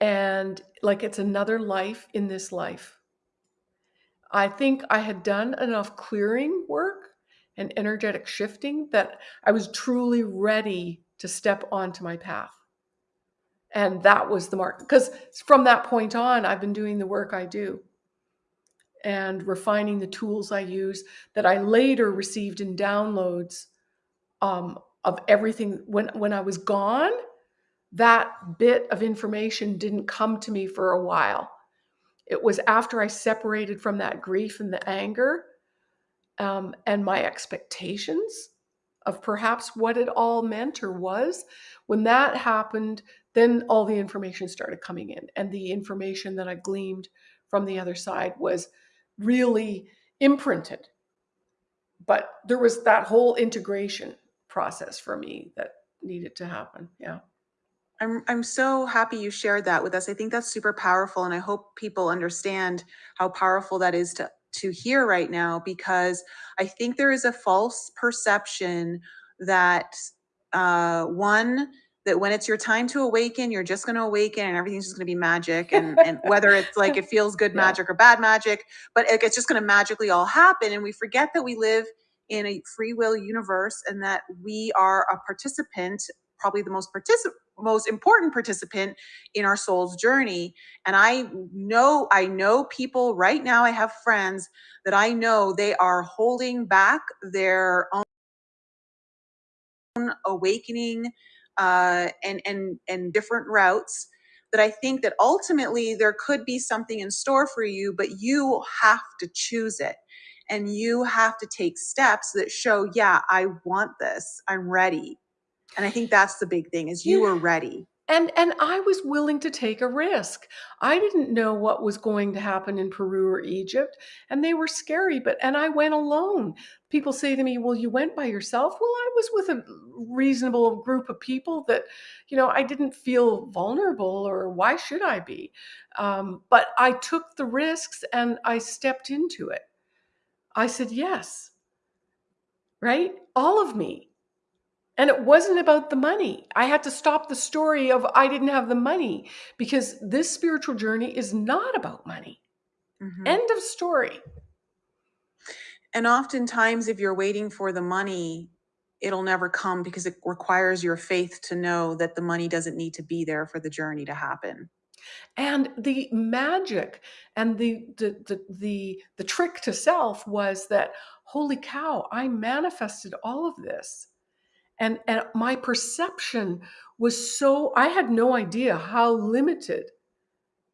and like it's another life in this life I think I had done enough clearing work and energetic shifting that I was truly ready to step onto my path. And that was the mark. Because from that point on, I've been doing the work I do and refining the tools I use that I later received in downloads um, of everything. When, when I was gone, that bit of information didn't come to me for a while it was after I separated from that grief and the anger um, and my expectations of perhaps what it all meant or was. When that happened, then all the information started coming in. And the information that I gleaned from the other side was really imprinted. But there was that whole integration process for me that needed to happen. Yeah. I'm I'm so happy you shared that with us. I think that's super powerful and I hope people understand how powerful that is to to hear right now because I think there is a false perception that uh one that when it's your time to awaken, you're just going to awaken and everything's just going to be magic and and whether it's like it feels good Yeah. magic or bad magic, but it- it's just going to magically all happen and we forget that we live in a free will universe and that we are a participant, probably the most particip- most important participant in our soul's journey and i know i know people right now i have friends that i know they are holding back their own awakening uh, and and and different routes that i think that ultimately there could be something in store for you but you have to choose it and you have to take steps that show yeah i want this. I'm ready and i think that's the big thing is you Yeah. were ready And and I was willing to take a risk. I didn't know what was going to happen in Peru or Egypt, and they were scary, but and I went alone. People say to me, "Well, you went by yourself?" Well, I was with a reasonable group of people that, you know, I didn't feel vulnerable or why should I be? Um, but I took the risks and I stepped into it. I said yes. Right? All of me. And it wasn't about the money. I had to stop the story of I didn't have the money because this spiritual journey is not about money. Mhm. End of story. And oftentimes, if you're waiting for the money, it'll never come because it requires your faith to know that the money doesn't need to be there for the journey to happen. And the magic and the the the the, the trick to self was that holy cow, I manifested all of this. And and my perception was so I had no idea how limited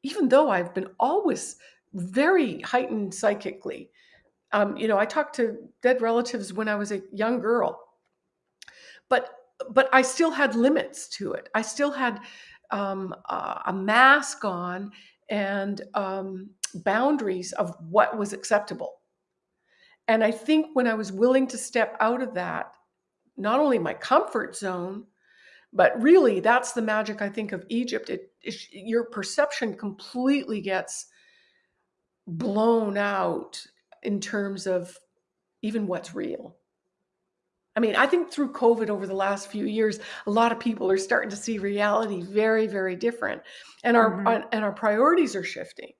even though I've been always very heightened psychically Um, you know, I talked to dead relatives when I was a young girl, but but I still had limits to it. I still had um, a, a mask on and um, boundaries of what was acceptable. And I think when I was willing to step out of that, not only my comfort zone, but really that's the magic I think of Egypt. It, it your perception completely gets blown out in terms of even what's real. I mean, I think through COVID over the last few years, a lot of people are starting to see reality very, very different, and our Mhm. and our priorities are shifting,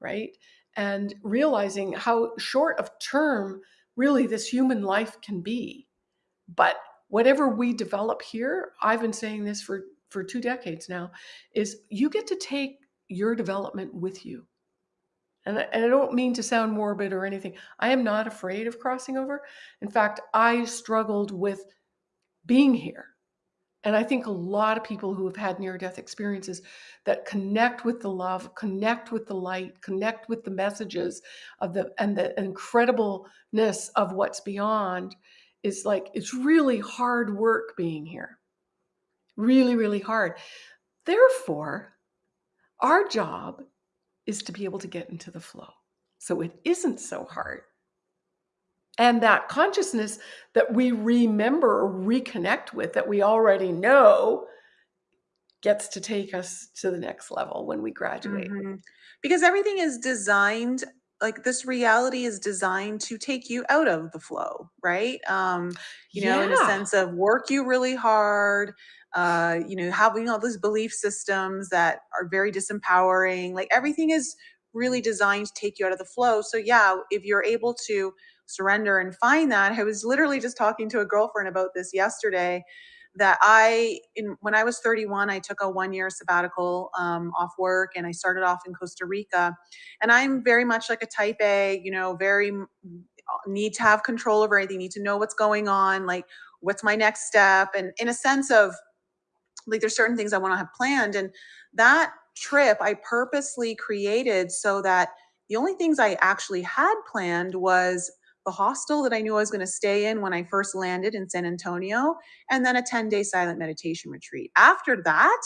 right? And realizing how short of term really this human life can be. But whatever we develop here, I've been saying this for for two decades now, is you get to take your development with you. And I, and I don't mean to sound morbid or anything. I am not afraid of crossing over. In fact, I struggled with being here. And I think a lot of people who have had near death experiences that connect with the love, connect with the light, connect with the messages of the and the incredibleness of what's beyond is like it's really hard work being here. Really, really hard. Therefore, our job is to be able to get into the flow. So it isn't so hard. And that consciousness that we remember or reconnect with that we already know gets to take us to the next level when we graduate. Mhm. Because everything is designed like this reality is designed to take you out of the flow, right? Um, you know, in a sense of work you really hard, uh, you know, having all those belief systems that are very disempowering. Like everything is really designed to take you out of the flow. So yeah, if you're able to surrender and find that, I was literally just talking to a girlfriend about this yesterday that I, in when I was 31, I took a one year sabbatical um, off work and I started off in Costa Rica. And I'm very much like a type A, you know, very need to have control over everything, need to know what's going on, like what's my next step. And in a sense of like, there's certain things I want to have planned. And that trip I purposely created so that the only things I actually had planned was the hostel that I knew I was going to stay in when I first landed in San Antonio, and then a 10 day silent meditation retreat. After that,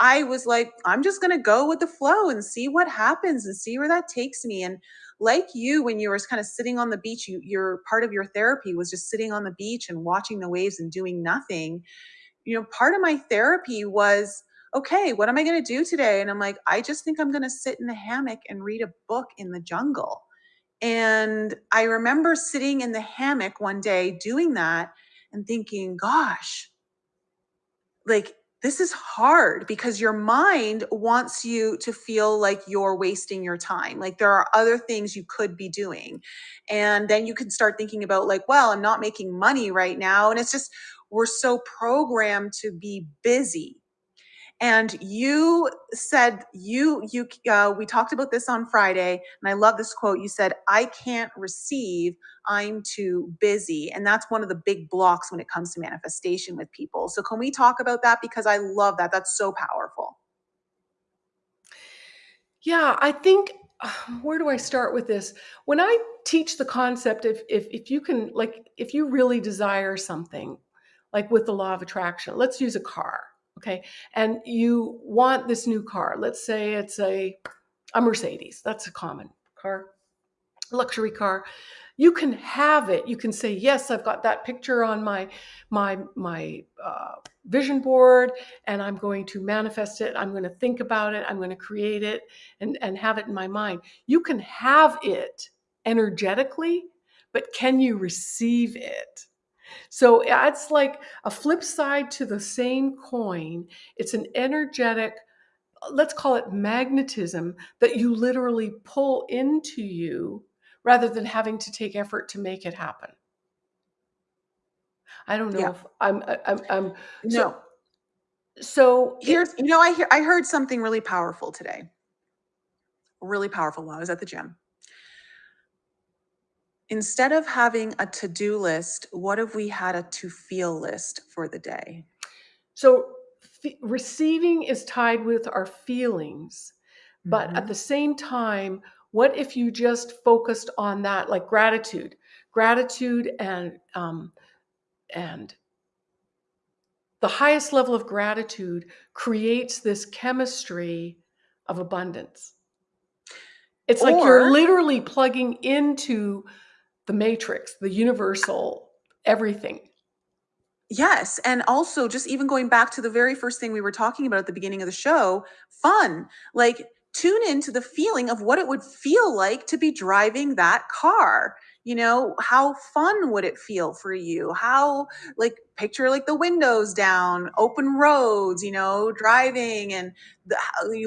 I was like, I'm just going to go with the flow and see what happens and see where that takes me. And like you, when you were kind of sitting on the beach, you, your part of your therapy was just sitting on the beach and watching the waves and doing nothing. You know, part of my therapy was, okay, what am I going to do today? And I'm like, I just think I'm going to sit in the hammock and read a book in the jungle. And I remember sitting in the hammock one day doing that and thinking, gosh, like this is hard because your mind wants you to feel like you're wasting your time. Like there are other things you could be doing. And then you can start thinking about, like, well, I'm not making money right now. And it's just, we're so programmed to be busy and you said you you uh, we talked about this on friday and i love this quote you said i can't receive i'm too busy. And that's one of the big blocks when it comes to manifestation with people. So can we talk about that? Because i love that. That's so powerful. Yeah, I think where do I start with this? When I teach the concept if if if you can like if you really desire something, like with the law of attraction, let's use a car, okay? And you want this new car. Let's say it's a a Mercedes. That's a common car, luxury car you can have it you can say yes i've got that picture on my my my uh, vision board and i'm going to manifest it i'm going to think about it i'm going to create it and and have it in my mind you can have it energetically but can you receive it so it's like a flip side to the same coin. It's an energetic let's call it magnetism that you literally pull into you rather than having to take effort to make it happen. I don't know yeah. if I'm I'm, I'm no. so so here's you know i hear i heard something really powerful today. Really powerful while i was at the gym instead of having a to-do list what if we had a to feel list for the day so receiving is tied with our feelings, but at mm-hmm. the same time, what if you just focused on that, like gratitude, gratitude and um, and the highest level of gratitude creates this chemistry of abundance. It's like you're literally plugging into the matrix, the universal everything. Yes. And also, just even going back to the very first thing we were talking about at the beginning of the show fun. Like, tune into the feeling of what it would feel like to be driving that car. You know, how fun would it feel for you? How, like, picture like the windows down, open roads, you know, driving, and the,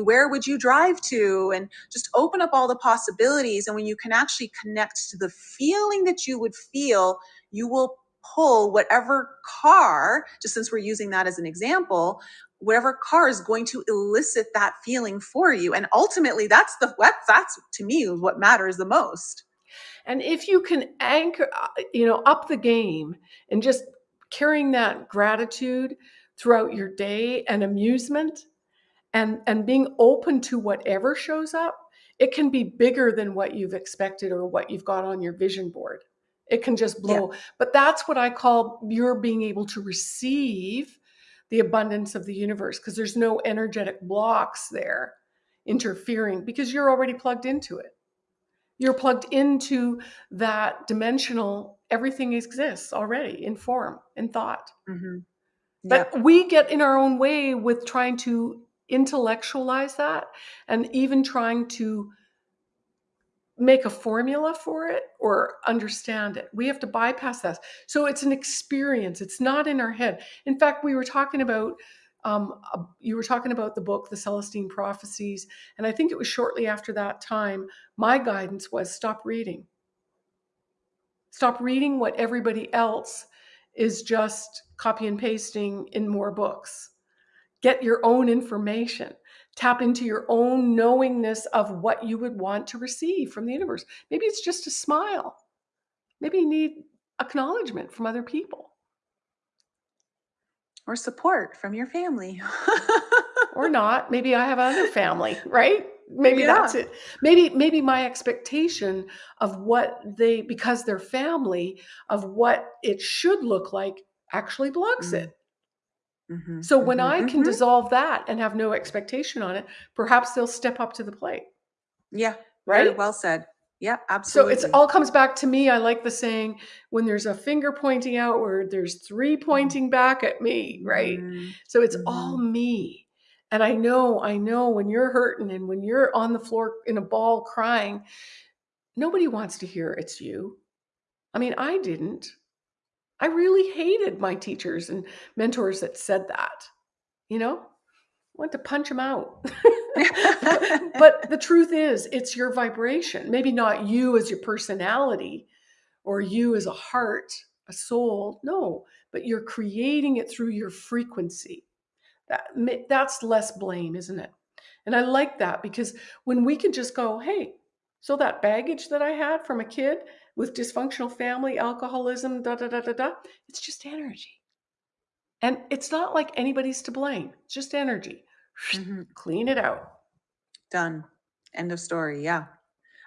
where would you drive to? And just open up all the possibilities. And when you can actually connect to the feeling that you would feel, you will pull whatever car, just since we're using that as an example, whatever car is going to elicit that feeling for you and ultimately that's the that's, that's to me what matters the most and if you can anchor uh, you know up the game and just carrying that gratitude throughout your day and amusement and and being open to whatever shows up it can be bigger than what you've expected or what you've got on your vision board. It can just blow. Yeah. but that's what i call you're being able to receive the abundance of the universe because there's no energetic blocks there interfering because you're already plugged into it you're plugged into that dimensional everything exists already in form in thought mm-hmm. but we get in our own way with trying to intellectualize that and even trying to make a formula for it or understand it. We have to bypass that. So it's an experience. It's not in our head. In fact, we were talking about um, you were talking about the book, The Celestine Prophecies, and I think it was shortly after that time. My guidance was stop reading. Stop reading what everybody else is just copy and pasting in more books. Get your own information tap into your own knowingness of what you would want to receive from the universe. Maybe it's just a smile. Maybe you need acknowledgement from other people or support from your family. or not. Maybe I have other family, right? Maybe yeah. that's it. Maybe maybe my expectation of what they because they're family of what it should look like actually blocks mm. it. Mm-hmm, so when mm-hmm, I can mm-hmm. dissolve that and have no expectation on it, perhaps they'll step up to the plate. Yeah. Right. well said. Yeah, absolutely. So it all comes back to me. I like the saying when there's a finger pointing outward, there's three mm-hmm. pointing back at me, right? Mm-hmm. So it's all mm-hmm. me. And I know, I know when you're hurting and when you're on the floor in a ball crying, nobody wants to hear it's you. I mean, I didn't. I really hated my teachers and mentors that said that. You know, I want to punch them out. but the truth is, it's your vibration. Maybe not you as your personality or you as a heart, a soul. No, but you're creating it through your frequency. That that's less blame, isn't it? And I like that because when we can just go, hey, so that baggage that I had from a kid, with dysfunctional family, alcoholism, da da da da da. It's just energy. And it's not like anybody's to blame. It's just energy. Mm-hmm. Clean it out. Done. End of story. Yeah.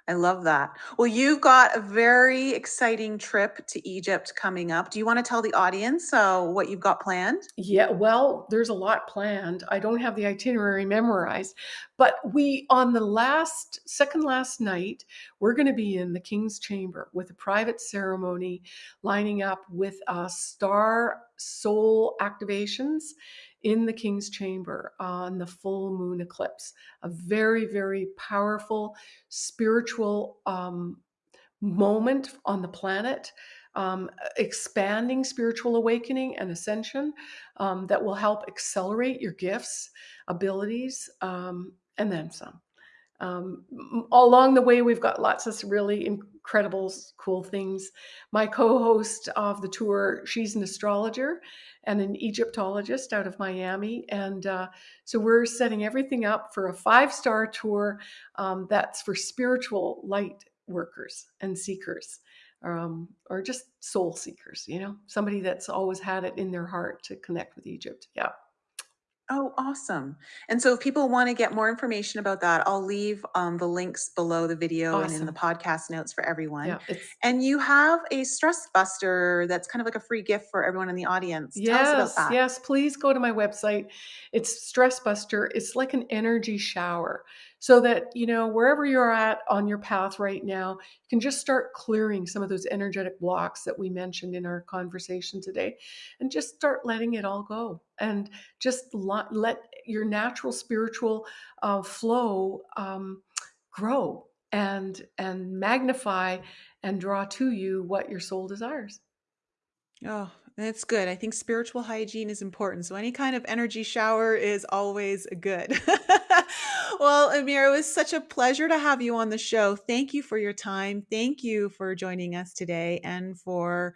I love that. Well, you've got a very exciting trip to Egypt coming up. Do you want to tell the audience uh, what you've got planned? Yeah, well, there's a lot planned. I don't have the itinerary memorized, but we, on the last, second last night, we're going to be in the King's Chamber with a private ceremony lining up with uh, star soul activations in the King's Chamber on the full moon eclipse. A very, very powerful spiritual um, moment on the planet. Um, expanding spiritual awakening and ascension um, that will help accelerate your gifts, abilities, um, and then some. Um, along the way, we've got lots of really incredible, cool things. My co host of the tour, she's an astrologer and an Egyptologist out of Miami. And uh, so we're setting everything up for a five star tour um, that's for spiritual light workers and seekers. Um, or just soul seekers, you know, somebody that's always had it in their heart to connect with Egypt. Yeah. Oh, awesome. And so if people want to get more information about that, I'll leave um, the links below the video and in the podcast notes for everyone. Yeah, And you have a stress buster that's kind of like a free gift for everyone in the audience. Tell us about yes, that. yes. Please go to my website. It's Stress Buster. It's like an energy shower so that you know wherever you're at on your path right now you can just start clearing some of those energetic blocks that we mentioned in our conversation today and just start letting it all go and just let, your natural spiritual uh, flow um, grow and and magnify and draw to you what your soul desires Oh, that's good. I think spiritual hygiene is important. So any kind of energy shower is always good. well, Amir, it was such a pleasure to have you on the show. Thank you for your time. Thank you for joining us today and for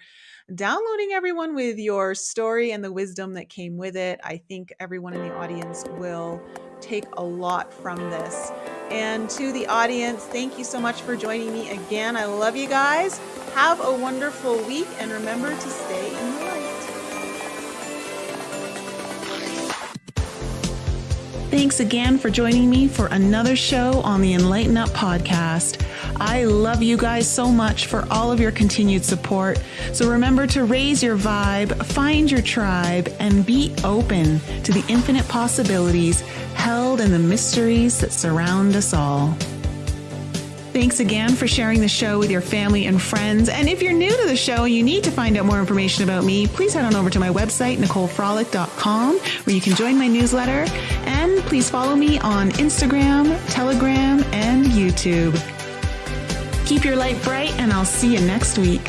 downloading everyone with your story and the wisdom that came with it. I think everyone in the audience will take a lot from this. And to the audience, thank you so much for joining me again. I love you guys. Have a wonderful week and remember to stay Thanks again for joining me for another show on the Enlighten Up podcast. I love you guys so much for all of your continued support. So remember to raise your vibe, find your tribe, and be open to the infinite possibilities held in the mysteries that surround us all. Thanks again for sharing the show with your family and friends. And if you're new to the show and you need to find out more information about me, please head on over to my website, NicoleFrolick.com, where you can join my newsletter. And please follow me on Instagram, Telegram, and YouTube. Keep your light bright, and I'll see you next week.